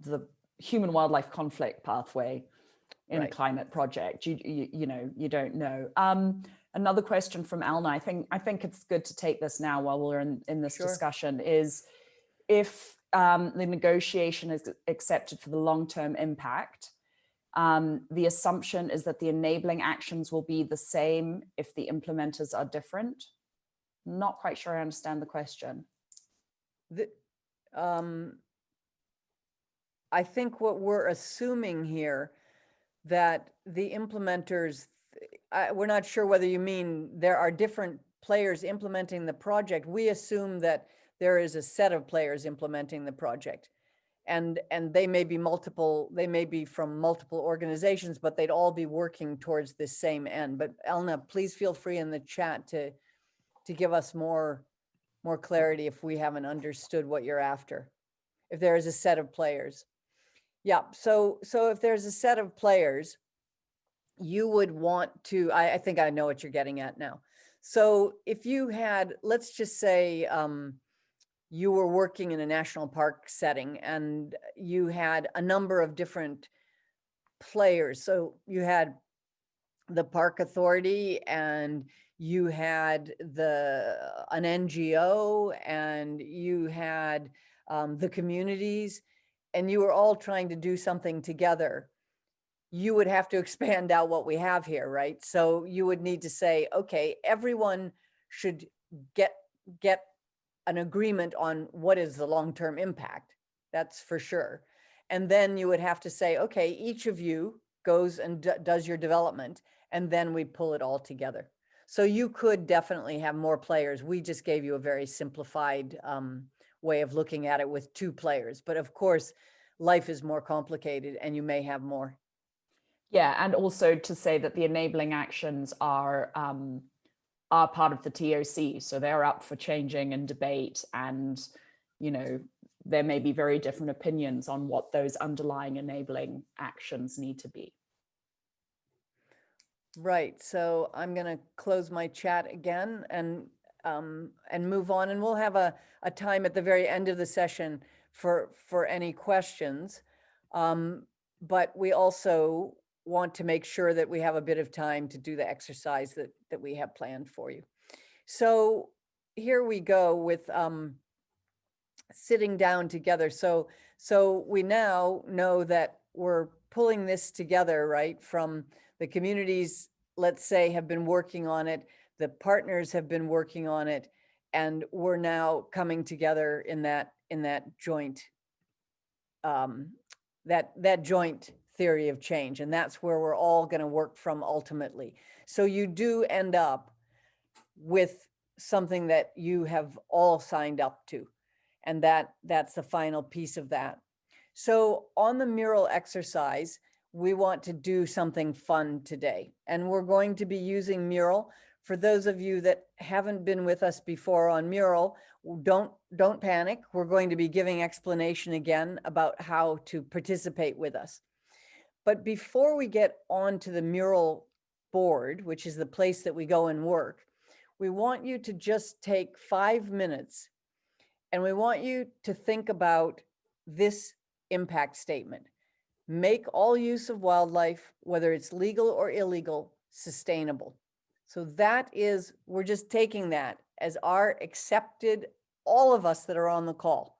the human wildlife conflict pathway in a climate project. You, you, you know, you don't know. Um, another question from Elna, I think, I think it's good to take this now while we're in, in this Sure. discussion is if um, the negotiation is accepted for the long-term impact, um, the assumption is that the enabling actions will be the same if the implementers are different. Not quite sure I understand the question. The, um, I think what we're assuming here, that the implementers, I, we're not sure whether you mean there are different players implementing the project. We assume that there is a set of players implementing the project. And, and they may be multiple, they may be from multiple organizations, but they'd all be working towards this same end. But Elna, please feel free in the chat to, to give us more, more clarity if we haven't understood what you're after. If there is a set of players. Yeah, so, so if there's a set of players, you would want to, I, I think I know what you're getting at now. So if you had, let's just say, um, you were working in a national park setting and you had a number of different players. So you had the park authority and you had the, an NGO and you had um, the communities and you were all trying to do something together. You would have to expand out what we have here, right? So you would need to say, okay, everyone should get, get an agreement on what is the long-term impact. That's for sure. And then you would have to say, okay, each of you goes and does your development, and then we pull it all together. So you could definitely have more players. We just gave you a very simplified um, way of looking at it with two players. But of course, life is more complicated and you may have more. Yeah, and also to say that the enabling actions are um, are part of the TOC, so they're up for changing and debate, and you know there may be very different opinions on what those underlying enabling actions need to be. Right, so I'm gonna close my chat again and, um, and move on, and we'll have a, a time at the very end of the session for, for any questions. Um, but we also want to make sure that we have a bit of time to do the exercise that, that we have planned for you. So here we go with, um, sitting down together. So, so we now know that we're pulling this together, right? From the communities, let's say, have been working on it, the partners have been working on it, and we're now coming together in that, in that joint, um, that, that joint theory of change. And that's where we're all gonna work from ultimately. So you do end up with something that you have all signed up to. And that, that's the final piece of that. So on the mural exercise, we want to do something fun today. And we're going to be using mural. For those of you that haven't been with us before on mural, don't, don't panic. We're going to be giving explanation again about how to participate with us. But before we get onto the mural board, which is the place that we go and work, we want you to just take five minutes and we want you to think about this impact statement. Make all use of wildlife, whether it's legal or illegal, sustainable. So that is, we're just taking that as our accepted, all of us that are on the call.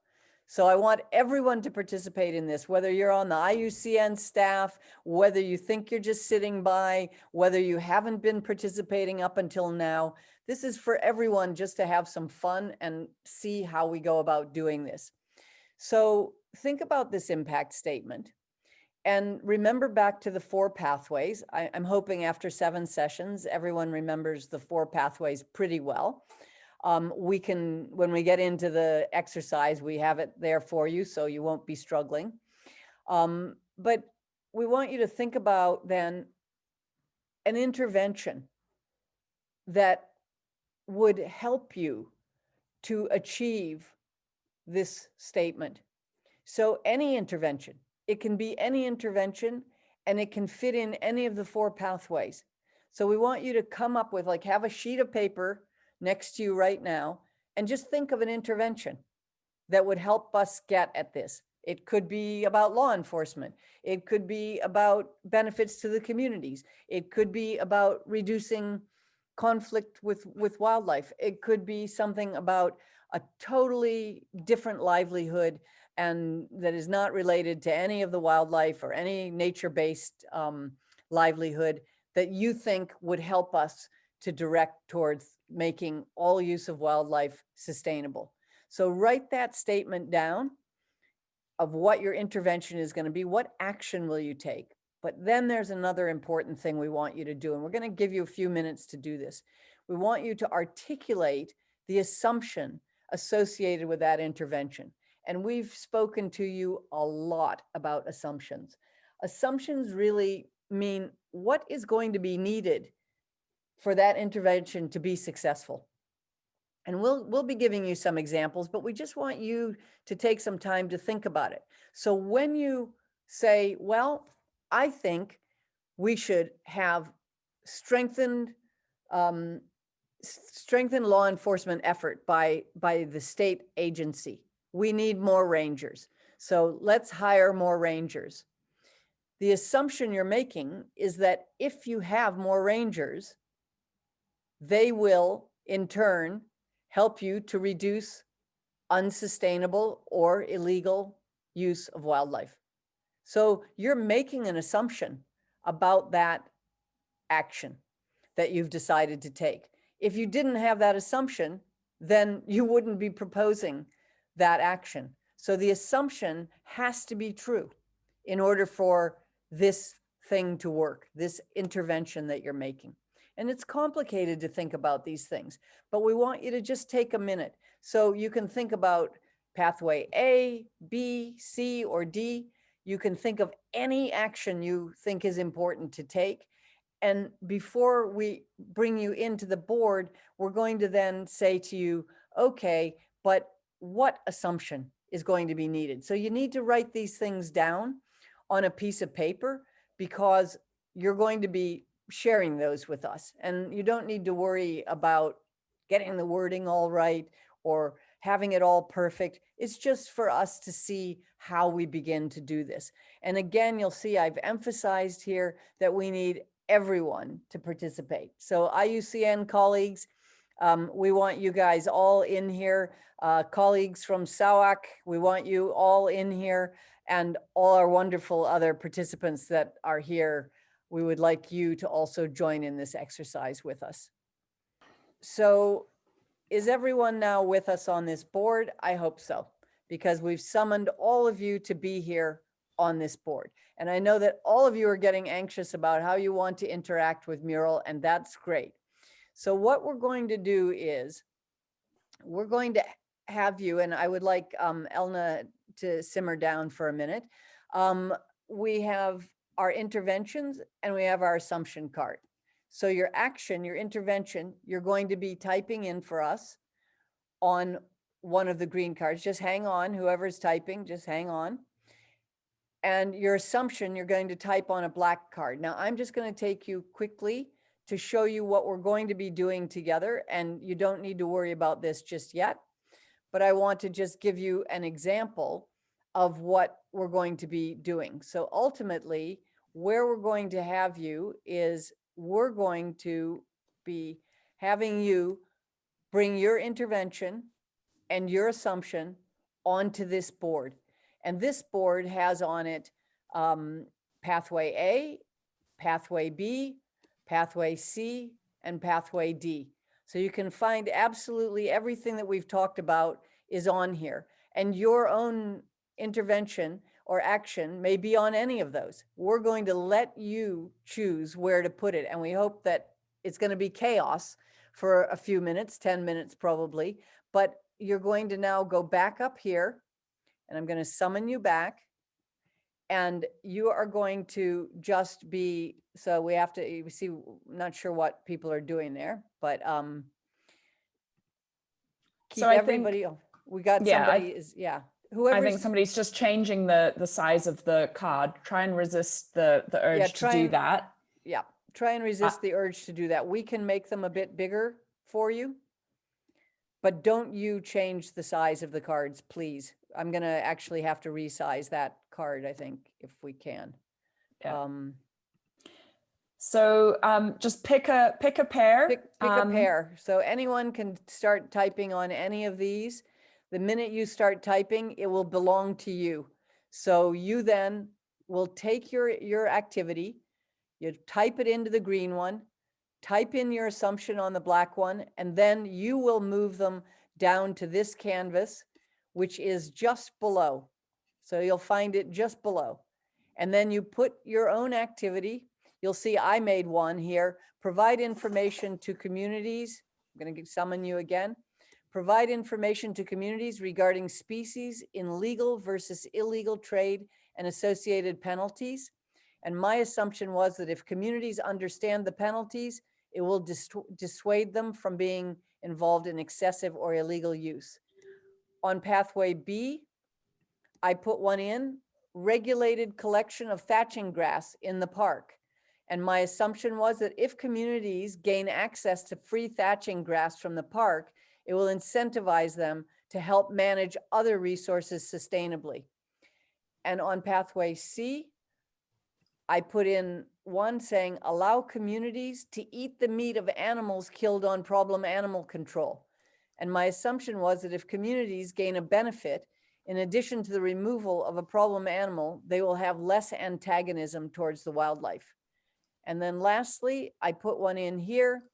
So I want everyone to participate in this, whether you're on the IUCN staff, whether you think you're just sitting by, whether you haven't been participating up until now. This is for everyone just to have some fun and see how we go about doing this. So think about this impact statement and remember back to the four pathways. I, am hoping after seven sessions, everyone remembers the four pathways pretty well. Um, we can, when we get into the exercise, we have it there for you, so you won't be struggling. Um, but we want you to think about then an intervention that would help you to achieve this statement. So any intervention, it can be any intervention and it can fit in any of the four pathways. So we want you to come up with like have a sheet of paper next to you right now and just think of an intervention that would help us get at this. It could be about law enforcement. It could be about benefits to the communities. It could be about reducing conflict with, with wildlife. It could be something about a totally different livelihood and that is not related to any of the wildlife or any nature-based um, livelihood that you think would help us to direct towards making all use of wildlife sustainable. So write that statement down of what your intervention is going to be. What action will you take? But then there's another important thing we want you to do, and we're going to give you a few minutes to do this. We want you to articulate the assumption associated with that intervention. And we've spoken to you a lot about assumptions. Assumptions really mean what is going to be needed for that intervention to be successful. And we'll, we'll be giving you some examples, but we just want you to take some time to think about it. So when you say, well, I think we should have strengthened, um, law enforcement effort by, by the state agency. We need more rangers. So let's hire more rangers. The assumption you're making is that if you have more rangers, they will in turn help you to reduce unsustainable or illegal use of wildlife. So you're making an assumption about that action that you've decided to take. If you didn't have that assumption, then you wouldn't be proposing that action. So the assumption has to be true in order for this thing to work, this intervention that you're making. And it's complicated to think about these things, but we want you to just take a minute. So you can think about pathway A, B, C, or D. You can think of any action you think is important to take. And before we bring you into the board, we're going to then say to you, okay, but what assumption is going to be needed? So you need to write these things down on a piece of paper because you're going to be sharing those with us. And you don't need to worry about getting the wording all right or having it all perfect. It's just for us to see how we begin to do this. And again, you'll see I've emphasized here that we need everyone to participate. So IUCN colleagues, um, we want you guys all in here. Uh, colleagues from SAWAC, we want you all in here and all our wonderful other participants that are here. We would like you to also join in this exercise with us. So is everyone now with us on this board? I hope so, because we've summoned all of you to be here on this board. And I know that all of you are getting anxious about how you want to interact with Mural, and that's great. So what we're going to do is we're going to have you, and I would like um, Elna to simmer down for a minute. Um, we have our interventions and we have our assumption card. So your action, your intervention, you're going to be typing in for us on one of the green cards. Just hang on, whoever's typing, just hang on. And your assumption, you're going to type on a black card. Now, I'm just going to take you quickly to show you what we're going to be doing together. And you don't need to worry about this just yet. But I want to just give you an example of what we're going to be doing. So ultimately, where we're going to have you is we're going to be having you bring your intervention and your assumption onto this board. And this board has on it um, pathway A, pathway B, pathway C, and pathway D. So you can find absolutely everything that we've talked about is on here. And your own intervention or action may be on any of those. We're going to let you choose where to put it. And we hope that it's going to be chaos for a few minutes, 10 minutes probably, but you're going to now go back up here and I'm going to summon you back and you are going to just be, so we have to, you see, not sure what people are doing there, but um, keep So I think- everybody, oh, we got Yeah, I- somebody is, yeah. I think somebody's just changing the the size of the card. Try and resist the the urge to do and- that. Yeah, try and resist the urge to do that. We can make them a bit bigger for you. But don't you change the size of the cards, please. I'm gonna actually have to resize that card, I think, if we can. Yeah. Um, So um, just pick a pick a pair. Pick, pick um, a pair. So anyone can start typing on any of these. The minute you start typing, it will belong to you. So you then will take your, your activity, you type it into the green one, type in your assumption on the black one, and then you will move them down to this canvas, which is just below. So you'll find it just below. And then you put your own activity. You'll see I made one here. Provide information to communities. I'm going to summon you again. Provide information to communities regarding species in legal versus illegal trade and associated penalties. And my assumption was that if communities understand the penalties, it will dissu- dissuade them from being involved in excessive or illegal use. On pathway B, I put one in, regulated collection of thatching grass in the park. And my assumption was that if communities gain access to free thatching grass from the park, it will incentivize them to help manage other resources sustainably. And on pathway C, I put in one saying, allow communities to eat the meat of animals killed on problem animal control. And my assumption was that if communities gain a benefit, in addition to the removal of a problem animal, they will have less antagonism towards the wildlife. And then lastly, I put one in here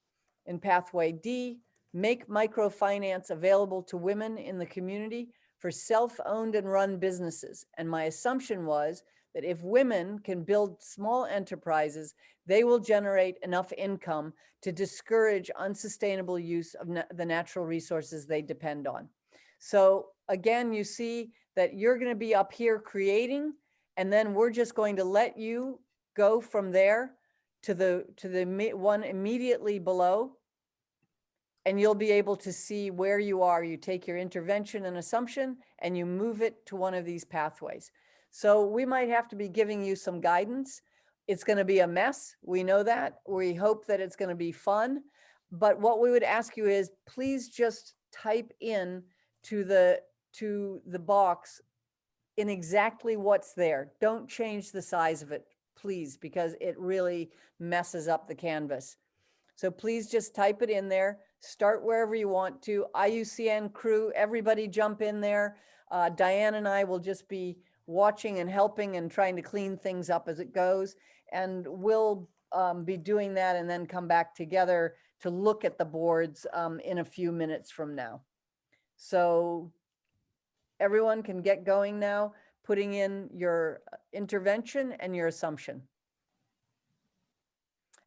in pathway D, make microfinance available to women in the community for self-owned and run businesses. And my assumption was that if women can build small enterprises, they will generate enough income to discourage unsustainable use of na- the natural resources they depend on. So again, you see that you're going to be up here creating, and then we're just going to let you go from there to the to the one immediately below and you'll be able to see where you are. You take your intervention and assumption and you move it to one of these pathways. So we might have to be giving you some guidance. It's going to be a mess. We know that. We hope that it's going to be fun. But what we would ask you is please just type in to the to the box in exactly what's there. Don't change the size of it, please, because it really messes up the canvas. So please just type it in there. Start wherever you want to. IUCN crew, everybody jump in there. Uh, Diane and I will just be watching and helping and trying to clean things up as it goes. And we'll um, be doing that and then come back together to look at the boards um, in a few minutes from now. So everyone can get going now, putting in your uh, intervention and your assumption.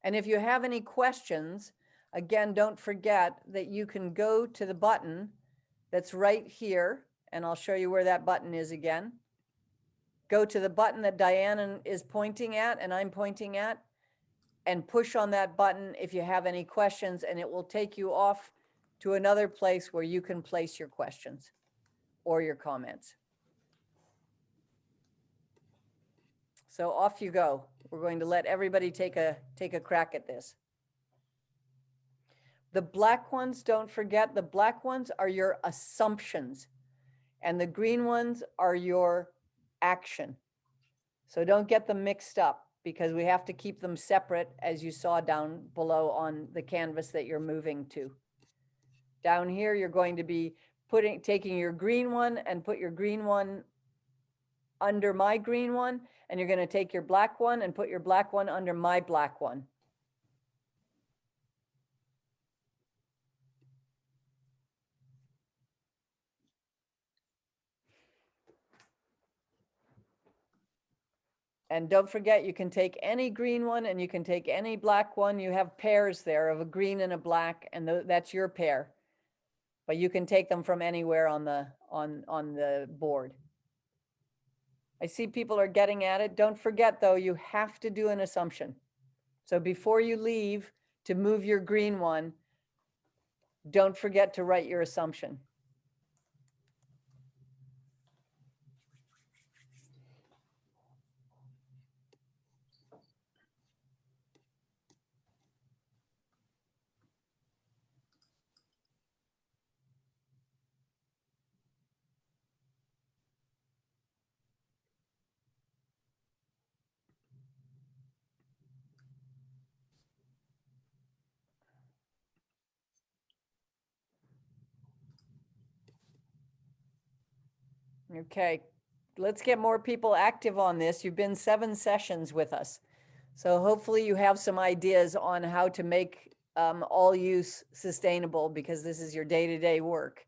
And if you have any questions, again, don't forget that you can go to the button that's right here, and I'll show you where that button is again. Go to the button that Diane is pointing at and I'm pointing at, and push on that button if you have any questions, and it will take you off to another place where you can place your questions or your comments. So off you go. We're going to let everybody take a, take a crack at this. The black ones, don't forget, the black ones are your assumptions. And the green ones are your action. So don't get them mixed up because we have to keep them separate as you saw down below on the canvas that you're moving to. Down here, you're going to be putting, taking your green one and put your green one under my green one, and you're gonna take your black one and put your black one under my black one. And don't forget, you can take any green one and you can take any black one. You have pairs there of a green and a black, and tho- that's your pair. But you can take them from anywhere on the, on, on the board. I see people are getting at it. Don't forget, though, you have to do an assumption. So before you leave to move your green one, don't forget to write your assumption. Okay, let's get more people active on this. You've been seven sessions with us. So hopefully you have some ideas on how to make um, all use sustainable because this is your day-to-day work.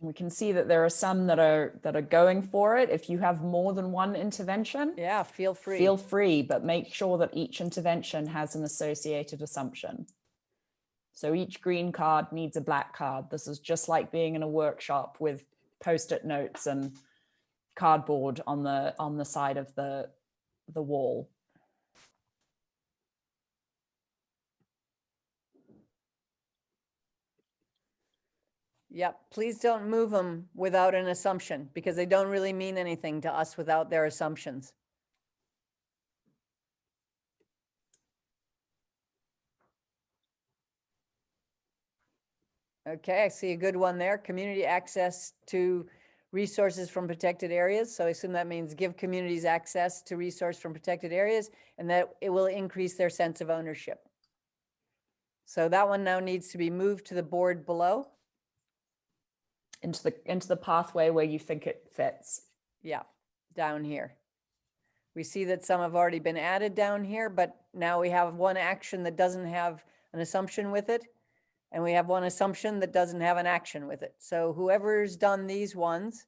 We can see that there are some that are that are going for it. If you have more than one intervention, Yeah, feel free. feel free, but make sure that each intervention has an associated assumption. So each green card needs a black card. This is just like being in a workshop with post-it notes and cardboard on the on the side of the the wall. Yep, please don't move them without an assumption because they don't really mean anything to us without their assumptions. Okay, I see a good one there. Community access to resources from protected areas. So I assume that means give communities access to resource from protected areas and that it will increase their sense of ownership. So that one now needs to be moved to the board below. into the into the pathway where you think it fits. Yeah, down here. We see that some have already been added down here, but now we have one action that doesn't have an assumption with it. And we have one assumption that doesn't have an action with it. So whoever's done these ones,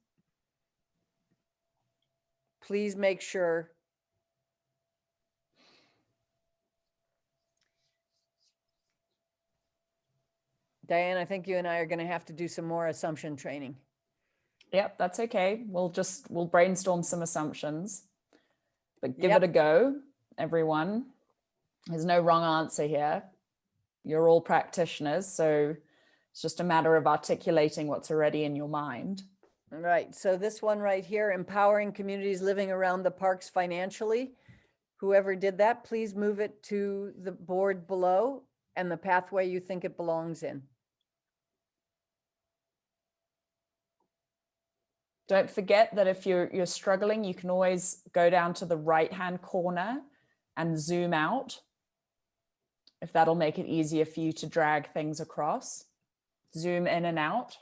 please make sure Diane, I think you and I are going to have to do some more assumption training. Yep, that's okay. We'll just we'll brainstorm some assumptions. But give Yep. it a go, everyone. There's no wrong answer here. You're all practitioners, so it's just a matter of articulating what's already in your mind. All right, so this one right here, empowering communities living around the parks financially. Whoever did that, please move it to the board below and the pathway you think it belongs in. Don't forget that if you're you're struggling, you can always go down to the right-hand corner and zoom out. If that'll make it easier for you to drag things across. Zoom in and out.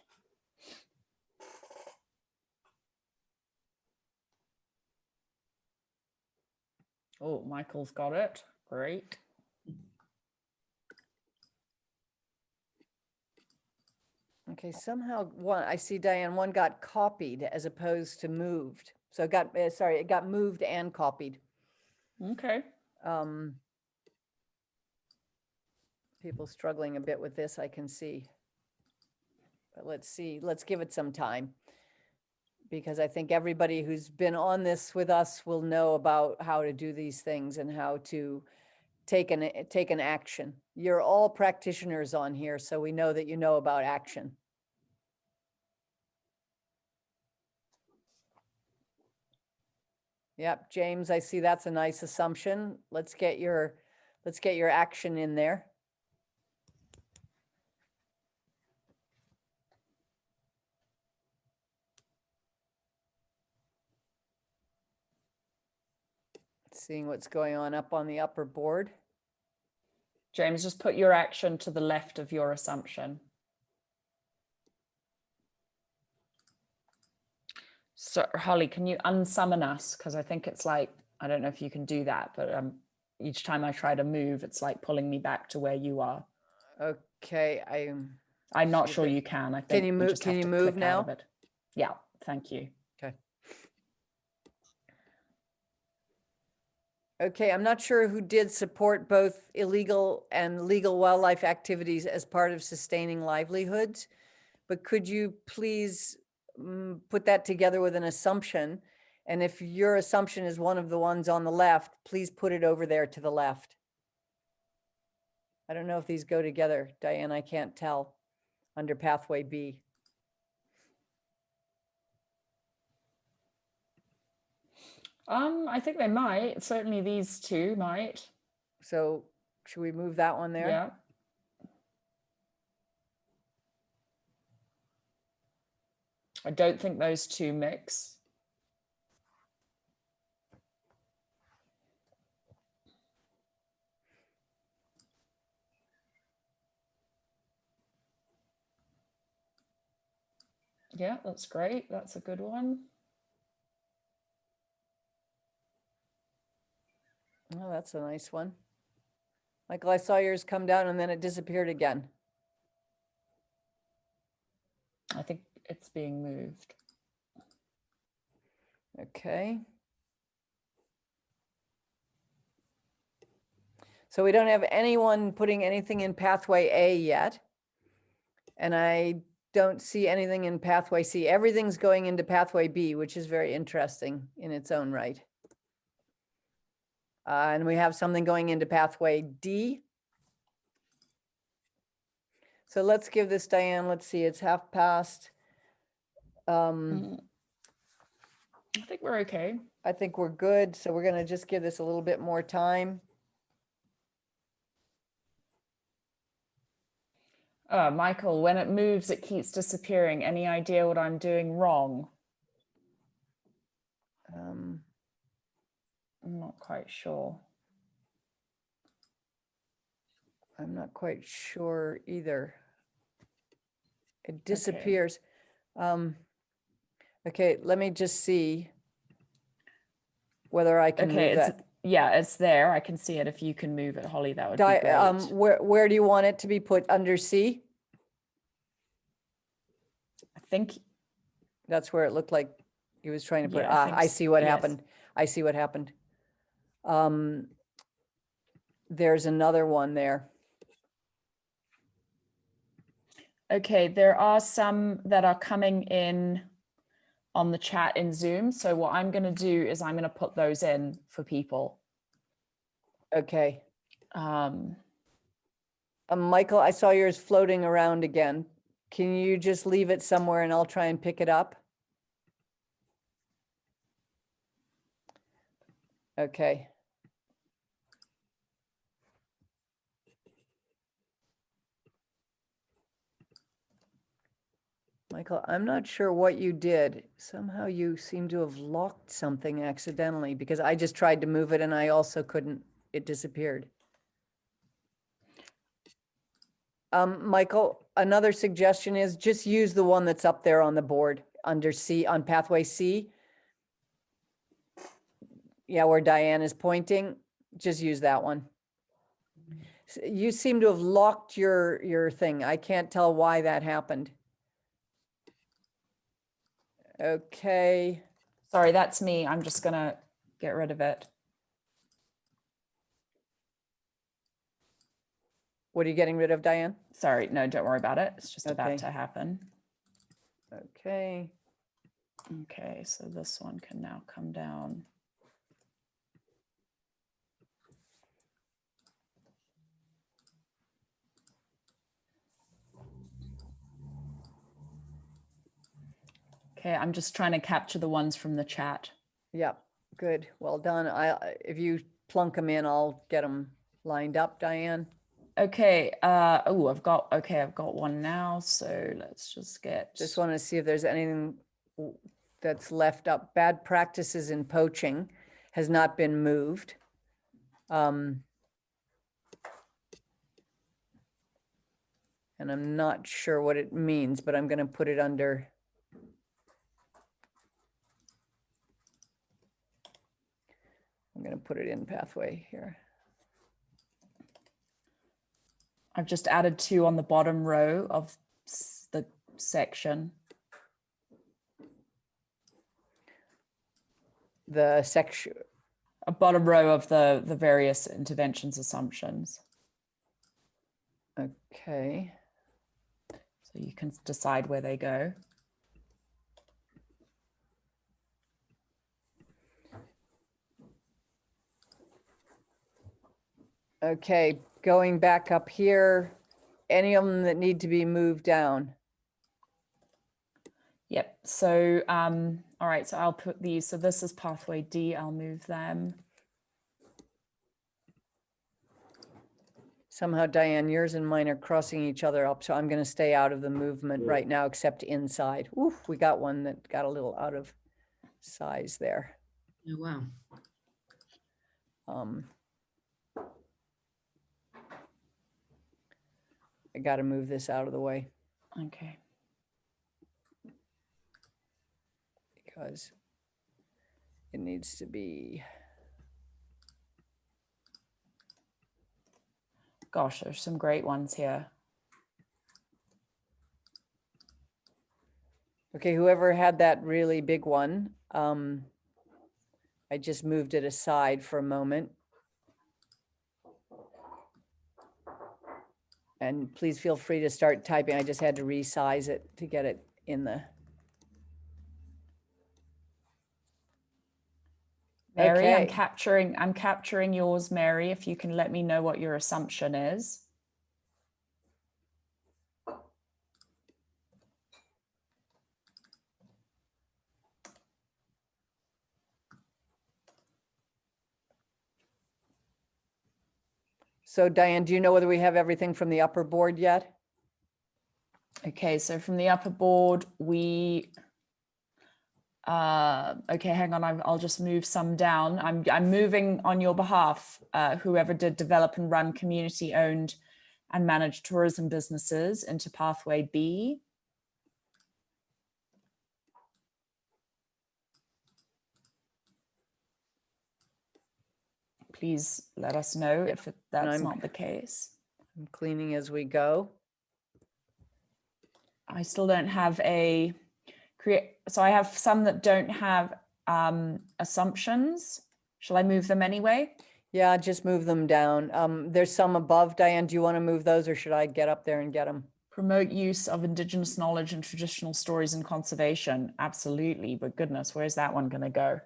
Oh, Michael's got it. Great. Okay, somehow one, I see Diane, one got copied as opposed to moved. So it got, uh, sorry, it got moved and copied. Okay. Um, People struggling a bit with this, I can see. But let's see, let's give it some time. Because I think everybody who's been on this with us will know about how to do these things and how to take an, take an action. You're all practitioners on here, so we know that you know about action. Yep, James, I see that's a nice assumption. Let's get your, let's get your action in there. Seeing what's going on up on the upper board. James, just put your action to the left of your assumption. So Holly, can you unsummon us? Because I think it's like, I don't know if you can do that, but um, each time I try to move, it's like pulling me back to where you are. Okay, I'm. I'm not Sure you can. I think can you move- can you move click out of now? Yeah, thank you. Okay. I'm not sure who did support both illegal and legal wildlife activities as part of sustaining livelihoods. But could you please mm, put that together with an assumption? And if your assumption is one of the ones on the left, please put it over there to the left. I don't know if these go together, Diane, I can't tell under pathway B. Um, I think they might. Certainly these two might. So should we move that one there? Yeah. I don't think those two mix. Yeah, that's great. That's a good one. Oh, that's a nice one. Michael, I saw yours come down and then it disappeared again. I think it's being moved. Okay. So we don't have anyone putting anything in pathway A yet. And I don't see anything in pathway C. Everything's going into pathway B, which is very interesting in its own right. Uh, and we have something going into pathway D. So let's give this Diane, let's see, it's half past. Um, Mm. I think we're okay. I think we're good, so we're gonna just give this a little bit more time. Uh, Michael, when it moves, it keeps disappearing. Any idea what I'm doing wrong? Um, I'm not quite sure. I'm not quite sure either. It disappears. Um, okay, let me just see whether I can move Okay, it's that. yeah, it's there. I can see it. If you can move it, Holly, that would be great. um, where, where do you want it to be put? Under C? I think That's where it looked like he was trying to put, Yeah, I ah, I s- see what yes. happened. I see what happened. Um, there's another one there. Okay, there are some that are coming in on the chat in Zoom. So what I'm going to do is I'm going to put those in for people. Okay. Um, Um, Michael, I saw yours floating around again. Can you just leave it somewhere and I'll try and pick it up? Okay. Michael, I'm not sure what you did. Somehow you seem to have locked something accidentally because I just tried to move it and I also couldn't, it disappeared. Um, Michael, another suggestion is just use the one that's up there on the board under C, on pathway C. Yeah, where Diane is pointing, just use that one. You seem to have locked your, your thing. I can't tell why that happened. Okay, sorry, that's me. I'm just going to get rid of it. what are you getting rid of, Diane? Sorry, no, don't worry about it. It's just Okay. about to happen. Okay, Okay, so this one can now come down. Okay, I'm just trying to capture the ones from the chat. yep, good, well done. I, if you plunk them in, I'll get them lined up, Diane. Okay, uh, oh, I've got, okay, I've got one now, so let's just get. Just want to see if there's anything that's left up. Bad practices in poaching has not been moved. Um, And I'm not sure what it means, but I'm going to put it under. I'm going to put it in pathway here. I've just added two on the bottom row of the section. The section, A bottom row of the, the various interventions assumptions. okay. So you can decide where they go. Okay, going back up here, any of them that need to be moved down? Yep. So, um, all right. So I'll put these. So this is pathway D. I'll move them. Somehow Diane, yours and mine are crossing each other up, so I'm gonna stay out of the movement right now, except inside. Oof, we got one that got a little out of size there. Oh, wow. Um. I gotta move this out of the way. Okay. because it needs to be, Gosh, there's some great ones here. okay, whoever had that really big one, um, I just moved it aside for a moment. And please feel free to start typing. I just had to resize it to get it in the, Mary, I'm capturing, I'm capturing yours, Mary, if you can let me know what your assumption is. So Diane, do you know whether we have everything from the upper board yet? Okay, so from the upper board, we, uh, okay, hang on, I'm, I'll just move some down. I'm, I'm moving on your behalf, uh, whoever did develop and run community owned and managed tourism businesses into pathway B. Please let us know if it- that's not the case. I'm cleaning as we go. I still don't have a create. So I have some that don't have um, assumptions. Shall I move them anyway? Yeah, just move them down. Um, there's some above. Diane, do you want to move those or should I get up there and get them? Promote use of indigenous knowledge and traditional stories in conservation. Absolutely. But goodness, where's that one going to go?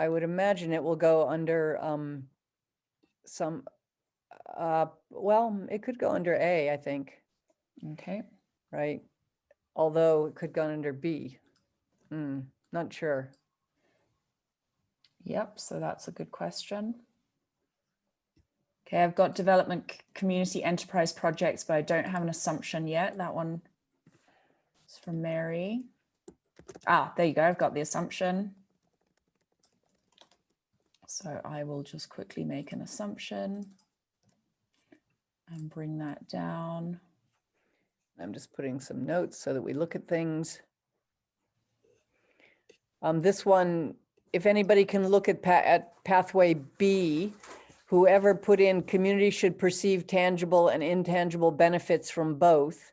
I would imagine it will go under um some uh well, it could go under A, I think, Okay. right? Although it could go under B. Hmm, not sure. Yep. So that's a good question. Okay, I've got development c- community enterprise projects, but I don't have an assumption yet. That one is from Mary. Ah, there you go. I've got the assumption. So I will just quickly make an assumption and bring that down. I'm just putting some notes so that we look at things. Um, this one, if anybody can look at pa- at pathway B, whoever put in community should perceive tangible and intangible benefits from both.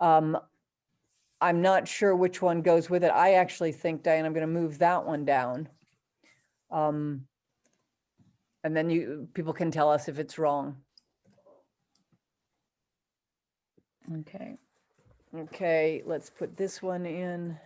Um, I'm not sure which one goes with it. I actually think, Diane, I'm gonna move that one down. Um, and then you, people can tell us if it's wrong. Okay. Okay, let's put this one in.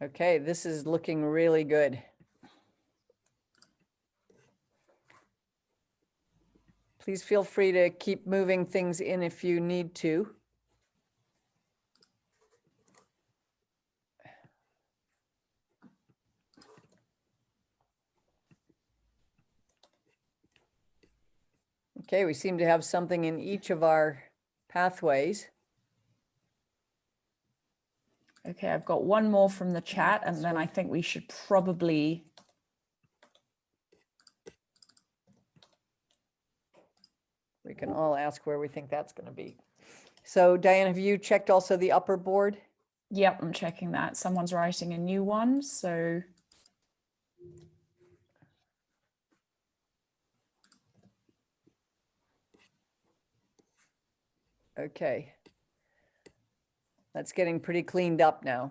Okay, this is looking really good. Please feel free to keep moving things in if you need to. Okay, we seem to have something in each of our pathways. Okay, I've got one more from the chat and then I think we should probably We can all ask where we think that's going to be. So Diane, have you checked also the upper board? Yep, I'm checking that. Someone's writing a new one, so Okay. That's getting pretty cleaned up now.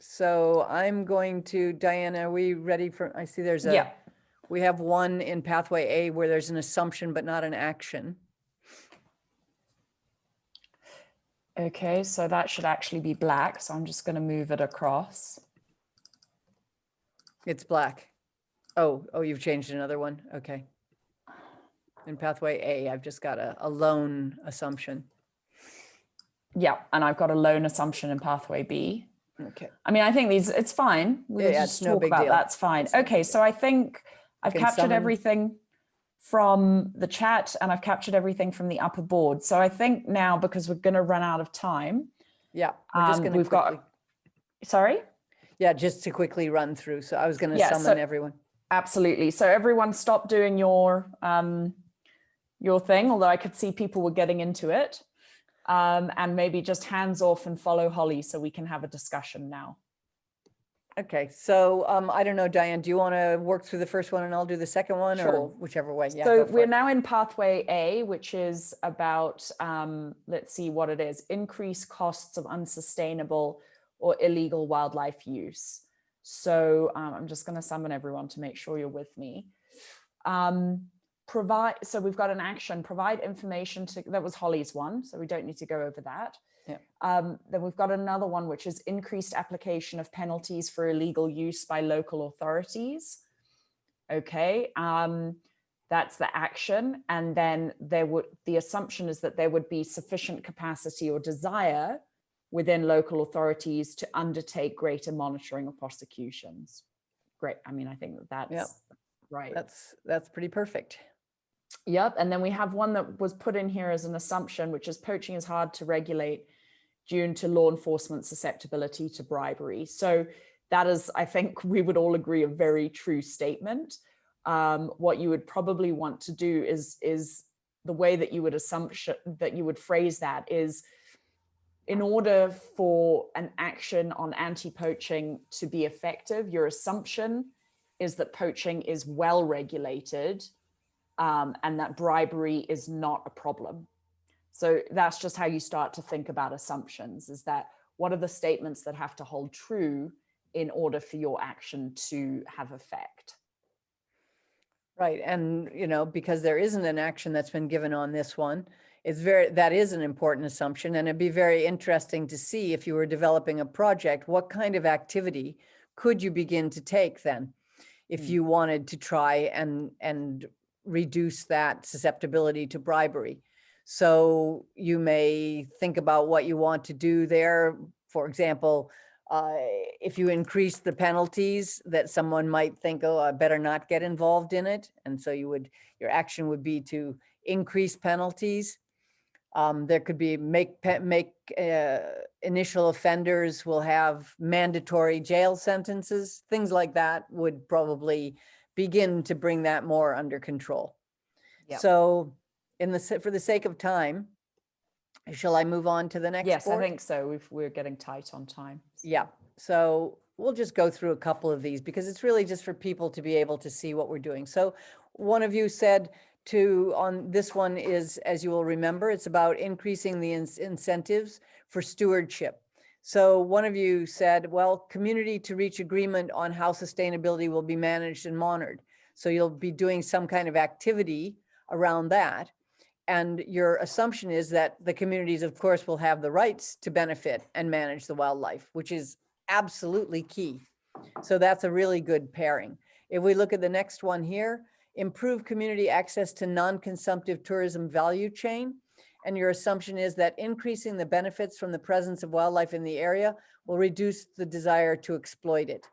So I'm going to, Diana, are we ready for, I see there's a, yeah. We have one in pathway A where there's an assumption but not an action. Okay, so that should actually be black. So I'm just going to move it across. It's black. Oh, oh, you've changed another one. Okay. In pathway A, I've just got a, a lone assumption. Yeah, and I've got a lone assumption in pathway B. Okay. I mean, I think these, it's fine. We'll Yeah, yeah, just it's no talk big about deal. that's fine. Okay, so I think I've can captured everything. from the chat and I've captured everything from the upper board. So I think now because we're going to run out of time, Yeah, we're just Um, gonna we've got- sorry? Yeah, just to quickly run through. So I was going to Yeah, summon so- everyone. Absolutely. So everyone stop doing your um, your thing, although I could see people were getting into it. Um, and maybe just hands off and follow Holly so we can have a discussion now. Okay, so um, I don't know, Diane, do you want to work through the first one and I'll do the second one or whichever way? Yeah, so we're it. now in pathway A, which is about, um, let's see what it is, increase costs of unsustainable or illegal wildlife use. So um, I'm just going to summon everyone to make sure you're with me. Um, provide, so we've got an action, provide information to, that was Holly's one, so we don't need to go over that. Yeah. Um, then we've got another one, which is increased application of penalties for illegal use by local authorities. Okay, um, that's the action. And then there would, the assumption is that there would be sufficient capacity or desire within local authorities to undertake greater monitoring of prosecutions. Great. I mean, I think that that's right. That's, that's pretty perfect. Yep. And then we have one that was put in here as an assumption, which is poaching is hard to regulate due to law enforcement susceptibility to bribery. So that is, I think we would all agree, a very true statement. Um, what you would probably want to do is, is the way that you would assumption that you would phrase that is in order for an action on anti-poaching to be effective, your assumption is that poaching is well regulated um, and that bribery is not a problem. So that's just how you start to think about assumptions is that what are the statements that have to hold true in order for your action to have effect? Right, and you know, because there isn't an action that's been given on this one, it's very, that is an important assumption and it'd be very interesting to see if you were developing a project, what kind of activity could you begin to take then? If Mm. you wanted to try and, and reduce that susceptibility to bribery. So you may think about what you want to do there. For example, uh, if you increase the penalties that someone might think, oh, I better not get involved in it. And so you would, your action would be to increase penalties. Um, there could be make, make, uh, initial offenders will have mandatory jail sentences, things like that would probably begin to bring that more under control. Yep. So in the, for the sake of time, shall I move on to the next? Yes, I think so. We've, we're getting tight on time. Yeah, so we'll just go through a couple of these because it's really just for people to be able to see what we're doing. So one of you said to, on this one is, as you will remember, it's about increasing the ins- incentives for stewardship. So one of you said, well, community to reach agreement on how sustainability will be managed and monitored. So you'll be doing some kind of activity around that. And your assumption is that the communities, of course, will have the rights to benefit and manage the wildlife, which is absolutely key. So that's a really good pairing. If we look at the next one here, improve community access to non-consumptive tourism value chain. And your assumption is that increasing the benefits from the presence of wildlife in the area will reduce the desire to exploit it.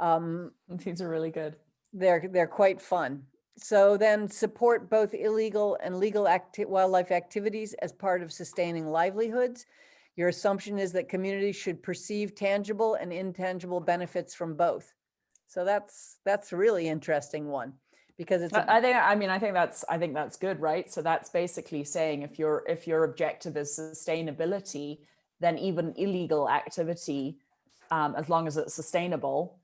Um, These are really good. they're, they're quite fun. So then support both illegal and legal acti- wildlife activities as part of sustaining livelihoods. Your assumption is that communities should perceive tangible and intangible benefits from both. So that's, that's a really interesting one because it's, I think, I mean, I think that's, I think that's good, right? So that's basically saying if your, if your objective is sustainability, then even illegal activity, um, as long as it's sustainable,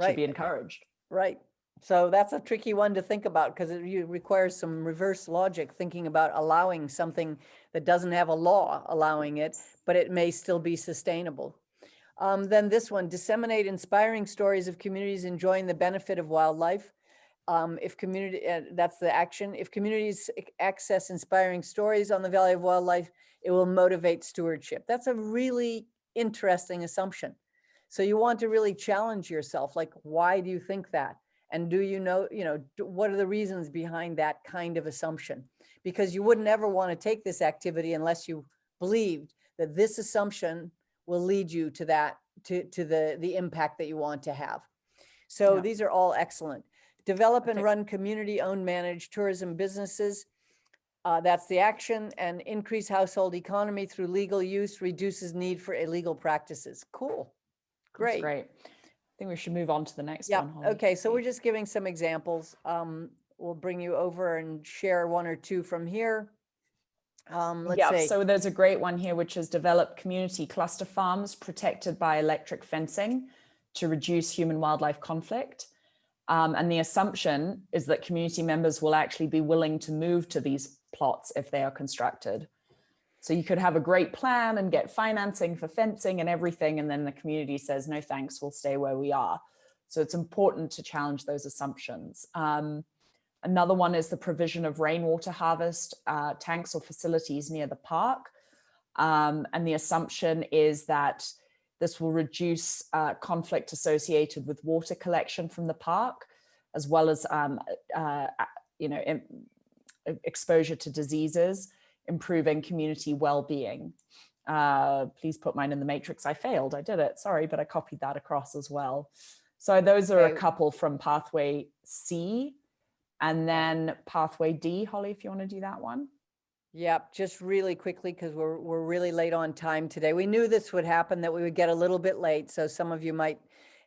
should be Right. encouraged. right. So that's a tricky one to think about because it requires some reverse logic, thinking about allowing something that doesn't have a law allowing it, but it may still be sustainable. Um, then this one, disseminate inspiring stories of communities enjoying the benefit of wildlife. Um, if community, uh, that's the action. If communities access inspiring stories on the value of wildlife, it will motivate stewardship. That's a really interesting assumption. So you want to really challenge yourself, like, why do you think that? And do you know, you know, what are the reasons behind that kind of assumption? Because you wouldn't ever want to take this activity unless you believed that this assumption will lead you to that, to, to the, the impact that you want to have. So Yeah. these are all excellent. Develop and run community-owned managed tourism businesses. Uh, that's the action and increase household economy through legal use, reduces need for illegal practices. Cool. That's Great. I think we should move on to the next Yeah, one. Holly. okay, so we're just giving some examples. Um, we'll bring you over and share one or two from here. Um, let's yeah, say, so there's a great one here, which is develop community cluster farms protected by electric fencing to reduce human wildlife conflict. Um, and the assumption is that community members will actually be willing to move to these plots if they are constructed. So you could have a great plan and get financing for fencing and everything, and then the community says, no thanks, we'll stay where we are. So it's important to challenge those assumptions. Um, Another one is the provision of rainwater harvest uh, tanks or facilities near the park. Um, and the assumption is that this will reduce uh, conflict associated with water collection from the park, as well as, um, uh, you know, exposure to diseases, improving community well-being. Uh, please put mine in the matrix. I failed. I did it. Sorry, but I copied that across as well. So those are a couple from pathway C. And then pathway D, Holly, if you want to do that one. Yep, just really quickly, because we're, we're really late on time today. We knew this would happen, that we would get a little bit late, so some of you might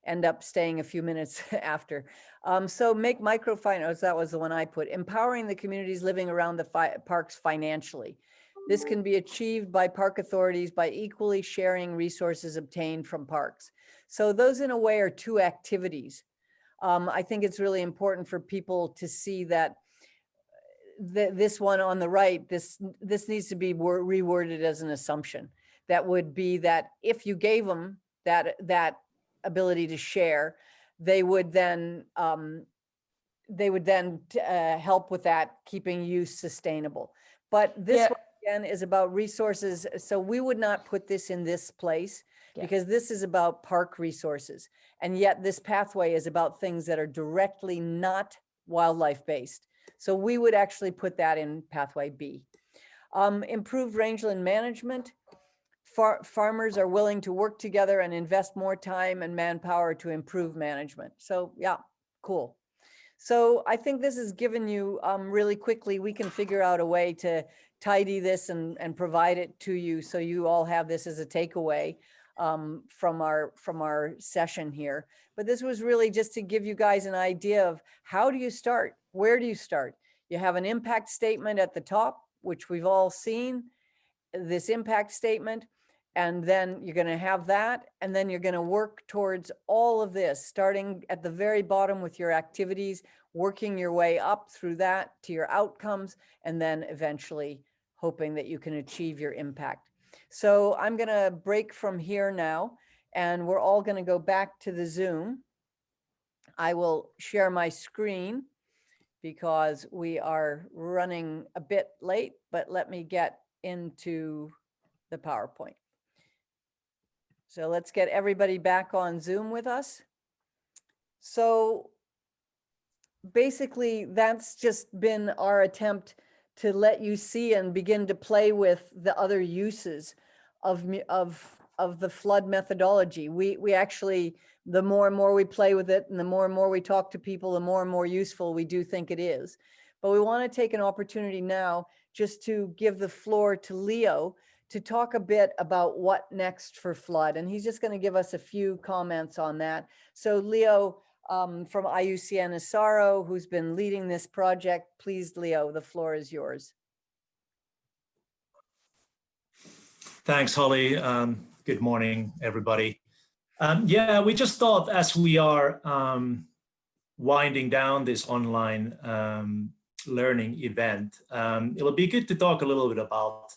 end up staying a few minutes after. Um, so make microfinance, that was the one I put, empowering the communities living around the fi- parks financially. This can be achieved by park authorities by equally sharing resources obtained from parks. So those in a way are two activities. Um, I think it's really important for people to see that the, this one on the right, this, this needs to be reworded as an assumption. That would be that if you gave them that, that ability to share, they would then, um, they would then uh, help with that, keeping use sustainable. But this Yeah. one again is about resources. So we would not put this in this place Yeah. because this is about park resources. And yet this pathway is about things that are directly not wildlife based. So we would actually put that in pathway B. Um, improved rangeland management. Far, farmers are willing to work together and invest more time and manpower to improve management. So yeah, cool. So I think this has given you um, really quickly, we can figure out a way to tidy this and, and provide it to you. So you all have this as a takeaway um, from our, from our session here. But this was really just to give you guys an idea of how do you start? Where do you start? You have an impact statement at the top, which we've all seen, this impact statement. And then you're going to have that. And then you're going to work towards all of this, starting at the very bottom with your activities, working your way up through that to your outcomes, and then eventually hoping that you can achieve your impact. So I'm going to break from here now, and we're all going to go back to the Zoom. I will share my screen because we are running a bit late, but let me get into the PowerPoint. So let's get everybody back on Zoom with us. So basically, that's just been our attempt to let you see and begin to play with the other uses of, of, of the FLoD methodology. We, we actually, the more and more we play with it and the more and more we talk to people, the more and more useful we do think it is. But we want to take an opportunity now just to give the floor to Leo to talk a bit about what next for FLoD. And he's just going to give us a few comments on that. So Leo um, from IUCN ESARO, who's been leading this project, please, Leo, the floor is yours. Thanks, Holly. Um, good morning, everybody. Um, yeah, we just thought as we are um, winding down this online um, learning event, um, it'll be good to talk a little bit about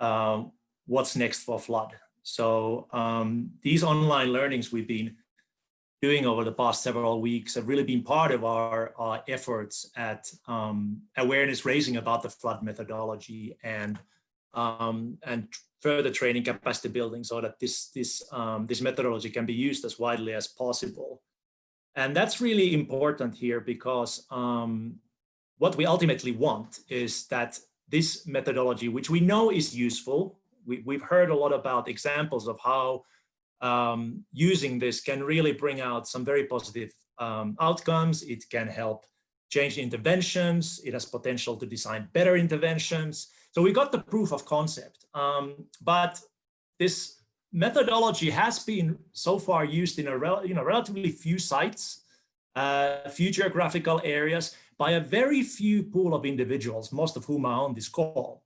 um, what's next for FLoD. So um, these online learnings we've been doing over the past several weeks have really been part of our, our efforts at um, awareness raising about the FLoD methodology and um, and further training capacity building so that this this um, this methodology can be used as widely as possible. And that's really important here because um, what we ultimately want is that this methodology, which we know is useful, we, we've heard a lot about examples of how um, using this can really bring out some very positive um, outcomes. It can help change interventions. It has potential to design better interventions. So we got the proof of concept. Um, but this methodology has been so far used in a you know, relatively few sites, uh, few geographical areas by a very few pool of individuals, most of whom are on this call.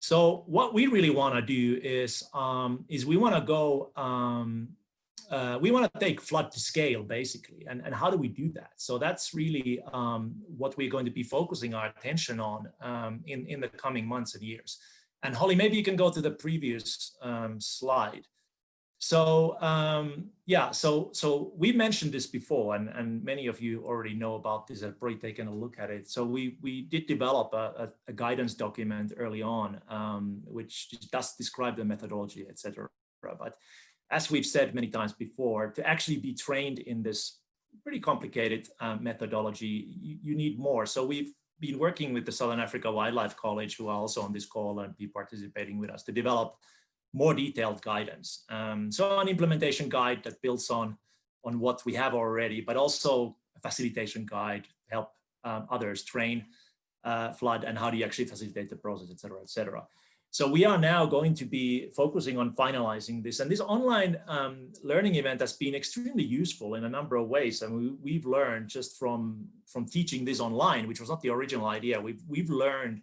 So what we really want to do is, um, is we want to go, um, uh, we want to take FLoD to scale basically. And, and how do we do that? So that's really um, what we're going to be focusing our attention on um, in, in the coming months and years. And Holly, maybe you can go to the previous um, slide. So um, yeah, so so we mentioned this before, and and many of you already know about this. Have probably taken a look at it. So we we did develop a, a, a guidance document early on, um, which does describe the methodology, etc. But as we've said many times before, to actually be trained in this pretty complicated uh, methodology, you, you need more. So we've been working with the Southern Africa Wildlife College, who are also on this call and be participating with us to develop more detailed guidance. Um, so an implementation guide that builds on, on what we have already, but also a facilitation guide to help um, others train uh, FLoD and how do you actually facilitate the process, et cetera, et cetera. So we are now going to be focusing on finalizing this. And this online um, learning event has been extremely useful in a number of ways. And we, have learned just from, from teaching this online, which was not the original idea, we've, we've learned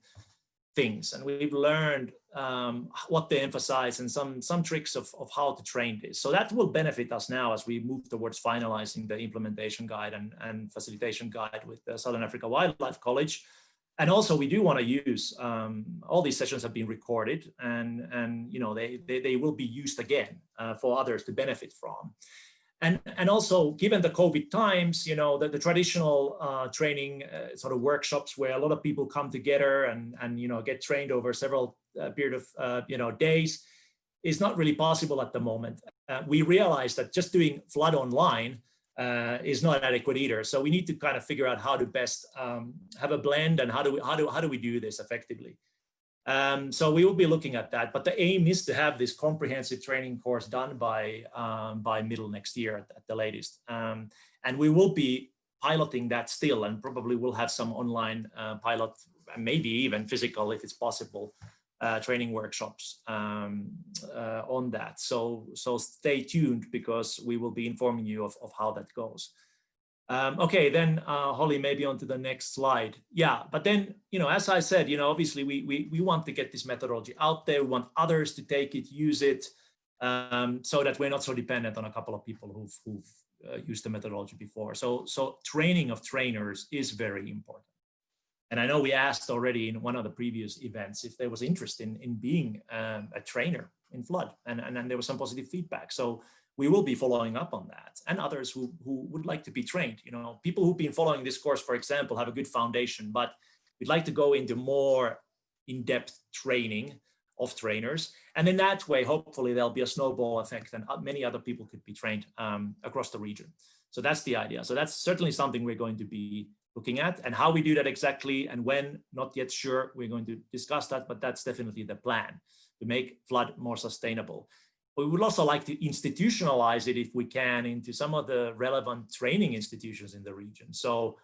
things and we've learned um, what they emphasize and some some tricks of, of how to train this. So that will benefit us now as we move towards finalizing the implementation guide and, and facilitation guide with the Southern Africa Wildlife College. And also we do want to use, um, all these sessions have been recorded and, and you know, they, they, they will be used again uh, for others to benefit from. And, and also given the COVID times, you know, the, the traditional uh, training uh, sort of workshops where a lot of people come together and, and you know, get trained over several uh, period of, uh, you know, days is not really possible at the moment. Uh, we realize that just doing FLoD online uh, is not adequate either. So we need to kind of figure out how to best um, have a blend and how do we, how do, how do we do this effectively? Um, so we will be looking at that, but the aim is to have this comprehensive training course done by um, by middle next year at, at the latest. Um, and we will be piloting that still and probably we'll have some online uh, pilot, maybe even physical if it's possible, uh, training workshops um, uh, on that. So, so stay tuned because we will be informing you of, of how that goes. Um, okay, then uh, Holly, maybe on to the next slide. Yeah, but then, you know, as I said, you know, obviously we, we, we want to get this methodology out there. We want others to take it, use it, um, so that we're not so dependent on a couple of people who've, who've uh, used the methodology before. So, so training of trainers is very important. And I know we asked already in one of the previous events if there was interest in, in being um, a trainer in FLoD and, and, and there was some positive feedback. So we will be following up on that and others who, who would like to be trained. You know, people who've been following this course, for example, have a good foundation, but we'd like to go into more in-depth training of trainers. And in that way, hopefully there'll be a snowball effect and many other people could be trained um, across the region. So that's the idea. So that's certainly something we're going to be looking at and how we do that exactly and when, not yet sure. We're going to discuss that, but that's definitely the plan to make FLoD more sustainable we would also like to institutionalize it if we can into some of the relevant training institutions in the region. So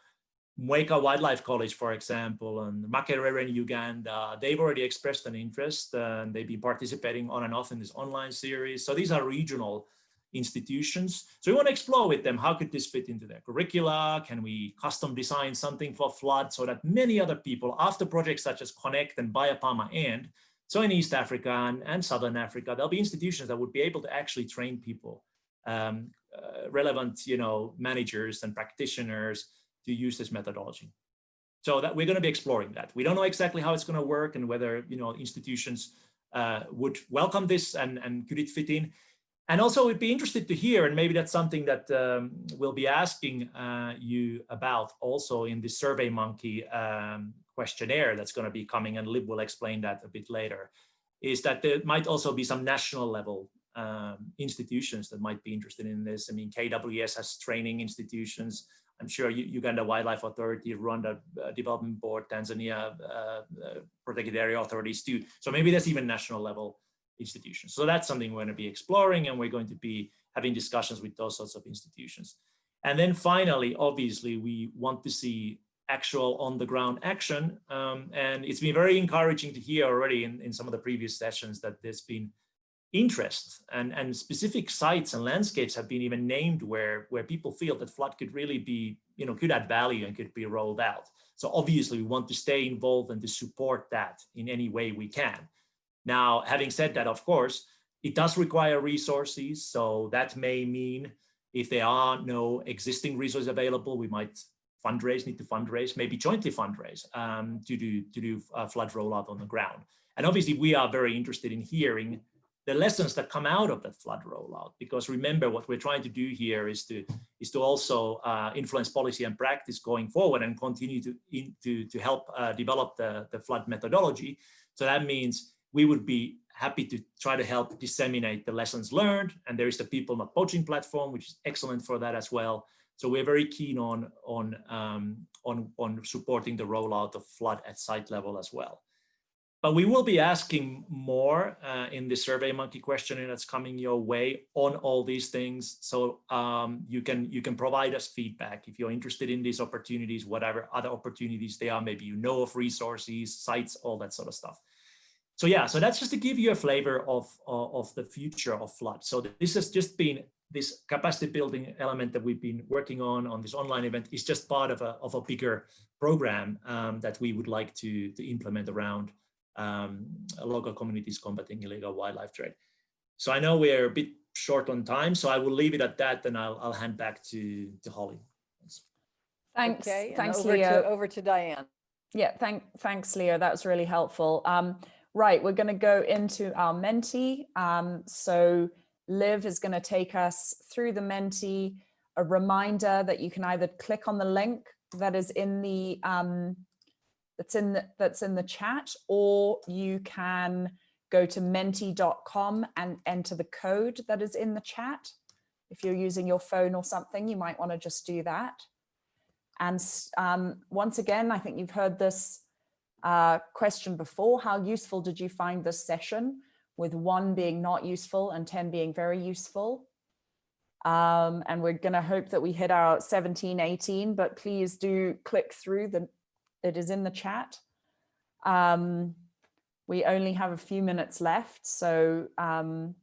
Mweka Wildlife College, for example, and Makerere in Uganda, they've already expressed an interest and they've been participating on and off in this online series. So these are regional institutions. So we want to explore with them, how could this fit into their curricula? Can we custom design something for FLoD so that many other people after projects such as Connect and BIOPAMA and so in East Africa and, and Southern Africa, there'll be institutions that would be able to actually train people, um, uh, relevant, you know, managers and practitioners to use this methodology. So that we're going to be exploring that. We don't know exactly how it's going to work and whether, you know, institutions uh, would welcome this and, and could it fit in. And also we'd be interested to hear, and maybe that's something that um, we'll be asking uh, you about also in the Survey Monkey um, questionnaire that's going to be coming, and Lib will explain that a bit later, is that there might also be some national level um, institutions that might be interested in this. I mean, KWS has training institutions. I'm sure Uganda Wildlife Authority, Rwanda uh, Development Board, Tanzania uh, uh, Protected Area Authorities too. So maybe there's even national level institutions. So that's something we're going to be exploring and we're going to be having discussions with those sorts of institutions. And then finally, obviously, we want to see actual on the ground action. Um, and it's been very encouraging to hear already in, in some of the previous sessions that there's been interest and, and specific sites and landscapes have been even named where, where people feel that FLoD could really be, you know, could add value and could be rolled out. So obviously we want to stay involved and to support that in any way we can. Now, having said that, of course, it does require resources. So that may mean if there are no existing resources available, we might fundraise, need to fundraise, maybe jointly fundraise um, to do to do uh, FLoD rollout on the ground. And obviously, we are very interested in hearing the lessons that come out of that FLoD rollout. Because remember, what we're trying to do here is to is to also uh, influence policy and practice going forward and continue to in, to to help uh, develop the the FLoD methodology. So that means we would be happy to try to help disseminate the lessons learned. And there is the People Not Poaching platform, which is excellent for that as well. So we're very keen on, on, um, on, on supporting the rollout of FLoD at site level as well. But we will be asking more uh, in the Survey Monkey questionnaire that's coming your way on all these things. So um, you can you can provide us feedback if you're interested in these opportunities, whatever other opportunities they are. Maybe you know of resources, sites, all that sort of stuff so yeah, so that's just to give you a flavor of, of, of the future of FLoD. So this has just been this capacity building element that we've been working on on this online event is just part of a, of a bigger program um, that we would like to, to implement around um, local communities combating illegal wildlife trade. So I know we're a bit short on time, so I will leave it at that and I'll, I'll hand back to, to Holly. Thanks, Okay, thanks, over Leo. to, over to Diane. Yeah, thank, thanks, Leo. That was really helpful. Um, right, we're going to go into our Menti. Um, so Liv is going to take us through the Menti. A reminder that you can either click on the link that is in the um, that's in the, that's in the chat, or you can go to menti.com and enter the code that is in the chat. If you're using your phone or something, you might want to just do that. And um, once again, I think you've heard this uh, question before. How useful did you find this session? With one being not useful and 10 being very useful. Um, and we're going to hope that we hit our 17, 18, but please do click through the, it is in the chat. Um, we only have a few minutes left, so um,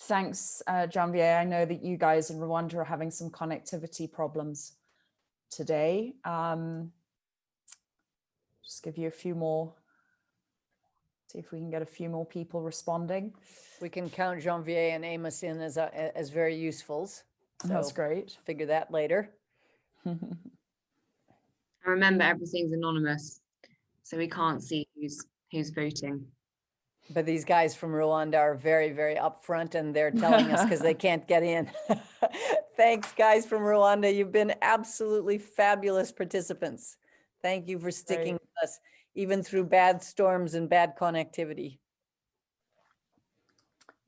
thanks, uh, Janvier. I know that you guys in Rwanda are having some connectivity problems today. Um, just give you a few more, see if we can get a few more people responding. We can count Janvier and Amos in as, uh, a- as very usefuls. That's great. Figure that later. And remember, everything's anonymous, so we can't see who's who's voting. But these guys from Rwanda are very, very upfront and they're telling us because they can't get in. Thanks, guys from Rwanda. You've been absolutely fabulous participants. Thank you for sticking Great. with us, even through bad storms and bad connectivity.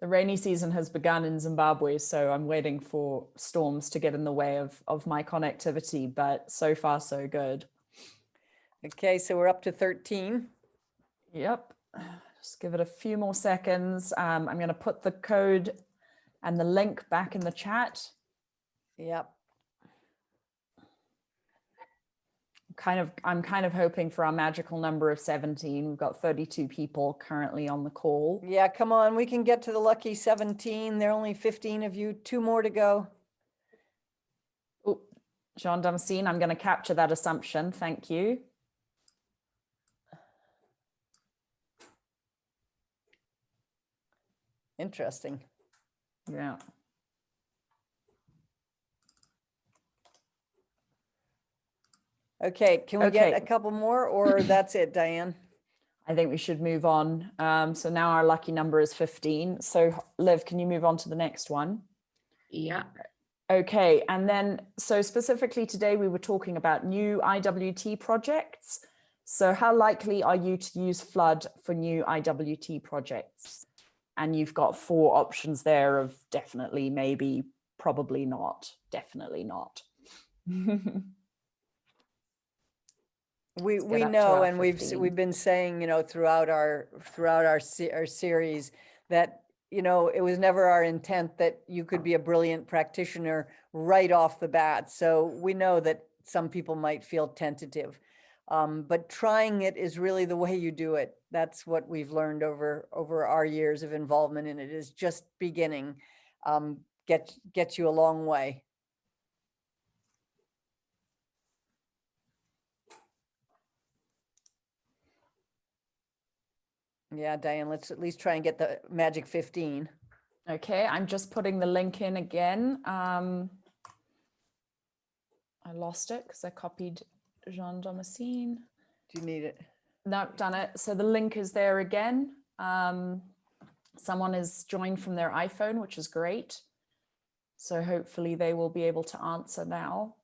the rainy season has begun in Zimbabwe, so I'm waiting for storms to get in the way of, of my connectivity, but so far so good. Okay, so we're up to 13. Yep. Just give it a few more seconds. Um, I'm going to put the code and the link back in the chat. Yep. Kind of, I'm kind of hoping for our magical number of 17. We've got 32 people currently on the call. Yeah, come on, we can get to the lucky 17. There are only 15 of you, two more to go. Oh, Jean Damascene, I'm going to capture that assumption. Thank you. Interesting. Yeah. Okay, can we get a couple more or that's it, Diane? I think we should move on. Um, so now our lucky number is 15. So Liv, can you move on to the next one? Yeah. Okay, and then so specifically today we were talking about new IWT projects. So how likely are you to use FLoD for new IWT projects? And you've got four options there of definitely, maybe, probably not, definitely not. We, get we up to know, our and we've, s- 15. we've been saying, you know, throughout our, throughout our, se- our series that, you know, it was never our intent that you could be a brilliant practitioner right off the bat. So we know that some people might feel tentative. Um, but trying it is really the way you do it. That's what we've learned over over our years of involvement in it is just beginning. Um, get gets you a long way. Yeah, Diane, let's at least try and get the magic 15. Okay, I'm just putting the link in again. Um, I lost it because I copied Jean Damascene. Do you need it? No, done it. So the link is there again. Um, someone is joined from their iPhone, which is great. So hopefully they will be able to answer now.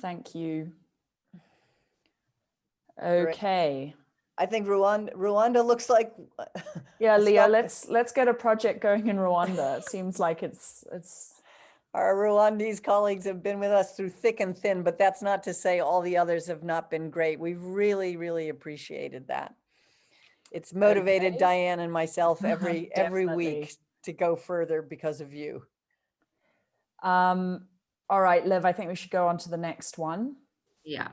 Thank you. Okay. I think Rwanda, Rwanda looks like. Yeah, Leah, let's let's get a project going in Rwanda. It seems like it's it's Our Rwandese colleagues have been with us through thick and thin, but that's not to say all the others have not been great. We've really, really appreciated that. It's motivated Okay. Diane and myself every, every week to go further because of you. um all right, Liv, I think we should go on to the next one. Yeah.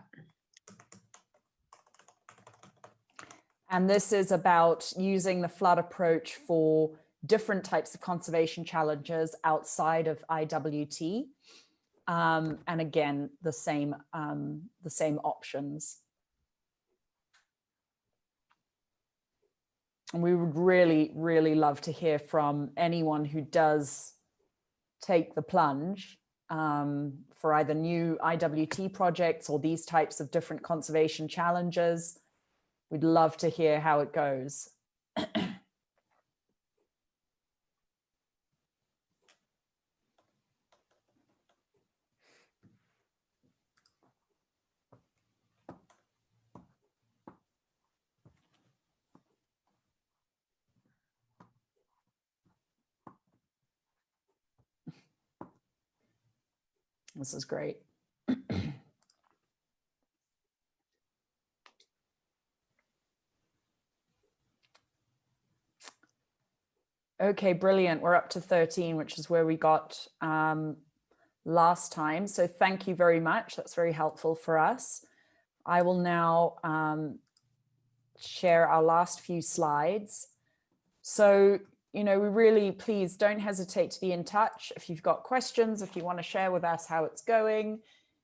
And this is about using the FLoD approach for different types of conservation challenges outside of IWT. Um, and again, the same, um, the same options. And we would really, really love to hear from anyone who does take the plunge um, for either new IWT projects or these types of different conservation challenges. We'd love to hear how it goes. This is great. Okay, brilliant. We're up to 13, which is where we got um, last time. So thank you very much. That's very helpful for us. I will now um, share our last few slides. So, you know, we really, please don't hesitate to be in touch. If you've got questions, if you want to share with us how it's going,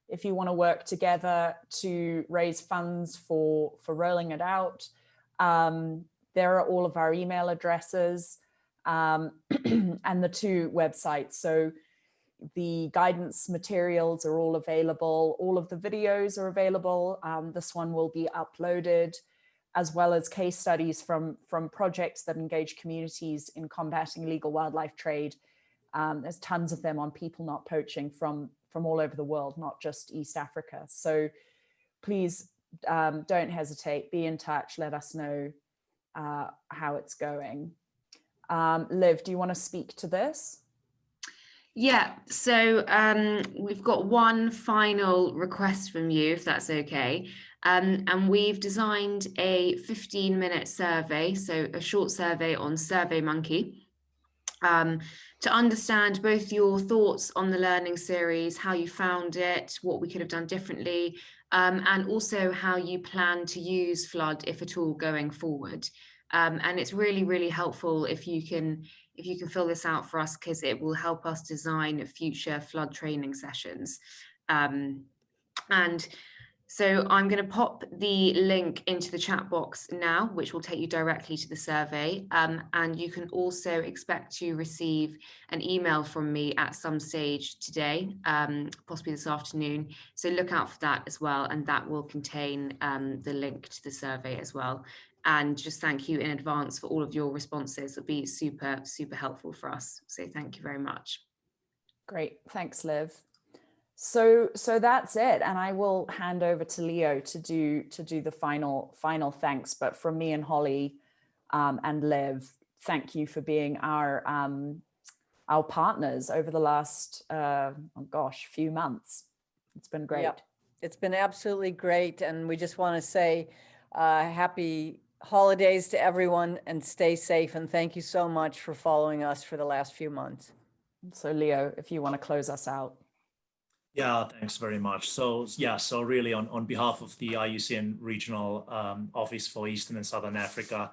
if you want to work together to raise funds for, for rolling it out, um, there are all of our email addresses um, and the two websites. So the guidance materials are all available. All of the videos are available. Um, this one will be uploaded as well as case studies from, from projects that engage communities in combating illegal wildlife trade. Um, there's tons of them on people not poaching from, from all over the world, not just East Africa. So please um, don't hesitate, be in touch, let us know uh, how it's going. Um, Liv, do you want to speak to this? Yeah, so um, we've got one final request from you, if that's okay. Um, and we've designed a 15 minute survey, so a short survey on SurveyMonkey, um, to understand both your thoughts on the learning series, how you found it, what we could have done differently, um, and also how you plan to use FLoD, if at all, going forward. Um, and it's really, really helpful if you can if you can fill this out for us because it will help us design future FLoD training sessions. Um, and so I'm going to pop the link into the chat box now, which will take you directly to the survey. Um, and you can also expect to receive an email from me at some stage today, um, possibly this afternoon. So look out for that as well. And that will contain um, the link to the survey as well and just thank you in advance for all of your responses. It'll be super, super helpful for us. So thank you very much. Great, thanks, Liv. So, so that's it, and I will hand over to Leo to do to do the final final thanks. But from me and Holly um, and Liv, thank you for being our um, our partners over the last uh, oh gosh few months. It's been great. Yep. It's been absolutely great. And we just want to say uh, happy holidays to everyone and stay safe. And thank you so much for following us for the last few months. So Leo, if you want to close us out. Yeah, thanks very much. So yeah, so really on, on behalf of the IUCN Regional um, Office for Eastern and Southern Africa,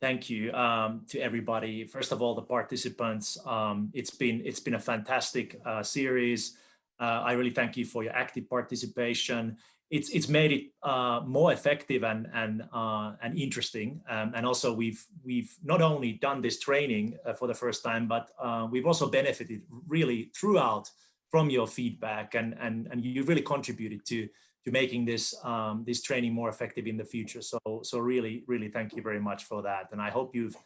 thank you um, to everybody. First of all, the participants. Um, it's been it's been a fantastic uh, series. Uh, I really thank you for your active participation. It's it's made it uh, more effective and and uh, and interesting. Um, and also we've we've not only done this training uh, for the first time, but uh, we've also benefited really throughout from your feedback and and and you really contributed to to making this um, this training more effective in the future. So so really really thank you very much for that, and I hope you've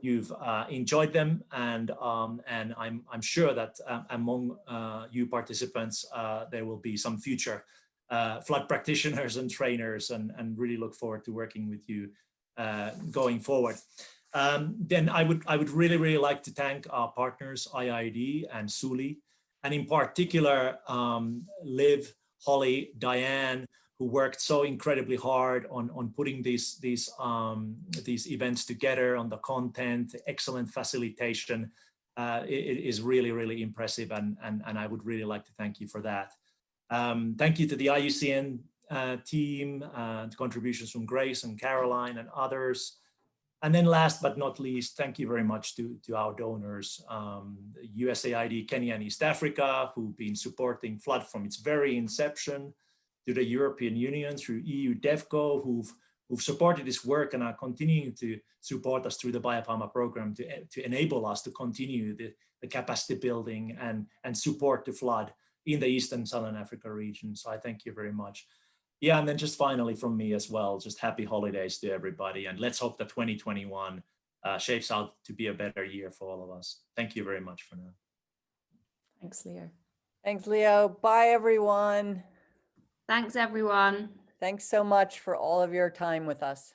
you've uh, enjoyed them, and um, and I'm I'm sure that uh, among you participants there will be some future uh, FLoD practitioners and trainers, and and really look forward to working with you uh, going forward. Um, then I would I would really really like to thank our partners IIED and Suli and in particular, um, Liv, Holly, Diane, who worked so incredibly hard on, on putting these, these, um, these events together on the content, excellent facilitation. Uh, it, it is really, really impressive. And, and, and I would really like to thank you for that. Um, thank you to the IUCN uh, team, uh, contributions from Grace and Caroline and others. And then last but not least, thank you very much to, to our donors, um, USAID Kenya and East Africa, who've been supporting FLoD from its very inception, to the European Union through EU DEVCO, who've, who've supported this work and are continuing to support us through the BIOPAMA program to, to enable us to continue the, the capacity building and, and support the FLoD in the East and Southern Africa region. So I thank you very much. Yeah, and then just finally from me as well, just happy holidays to everybody. And let's hope that 2021 uh, shapes out to be a better year for all of us. Thank you very much for now. Thanks, Leo. Thanks, Leo. Bye, everyone. Thanks, everyone. Thanks so much for all of your time with us.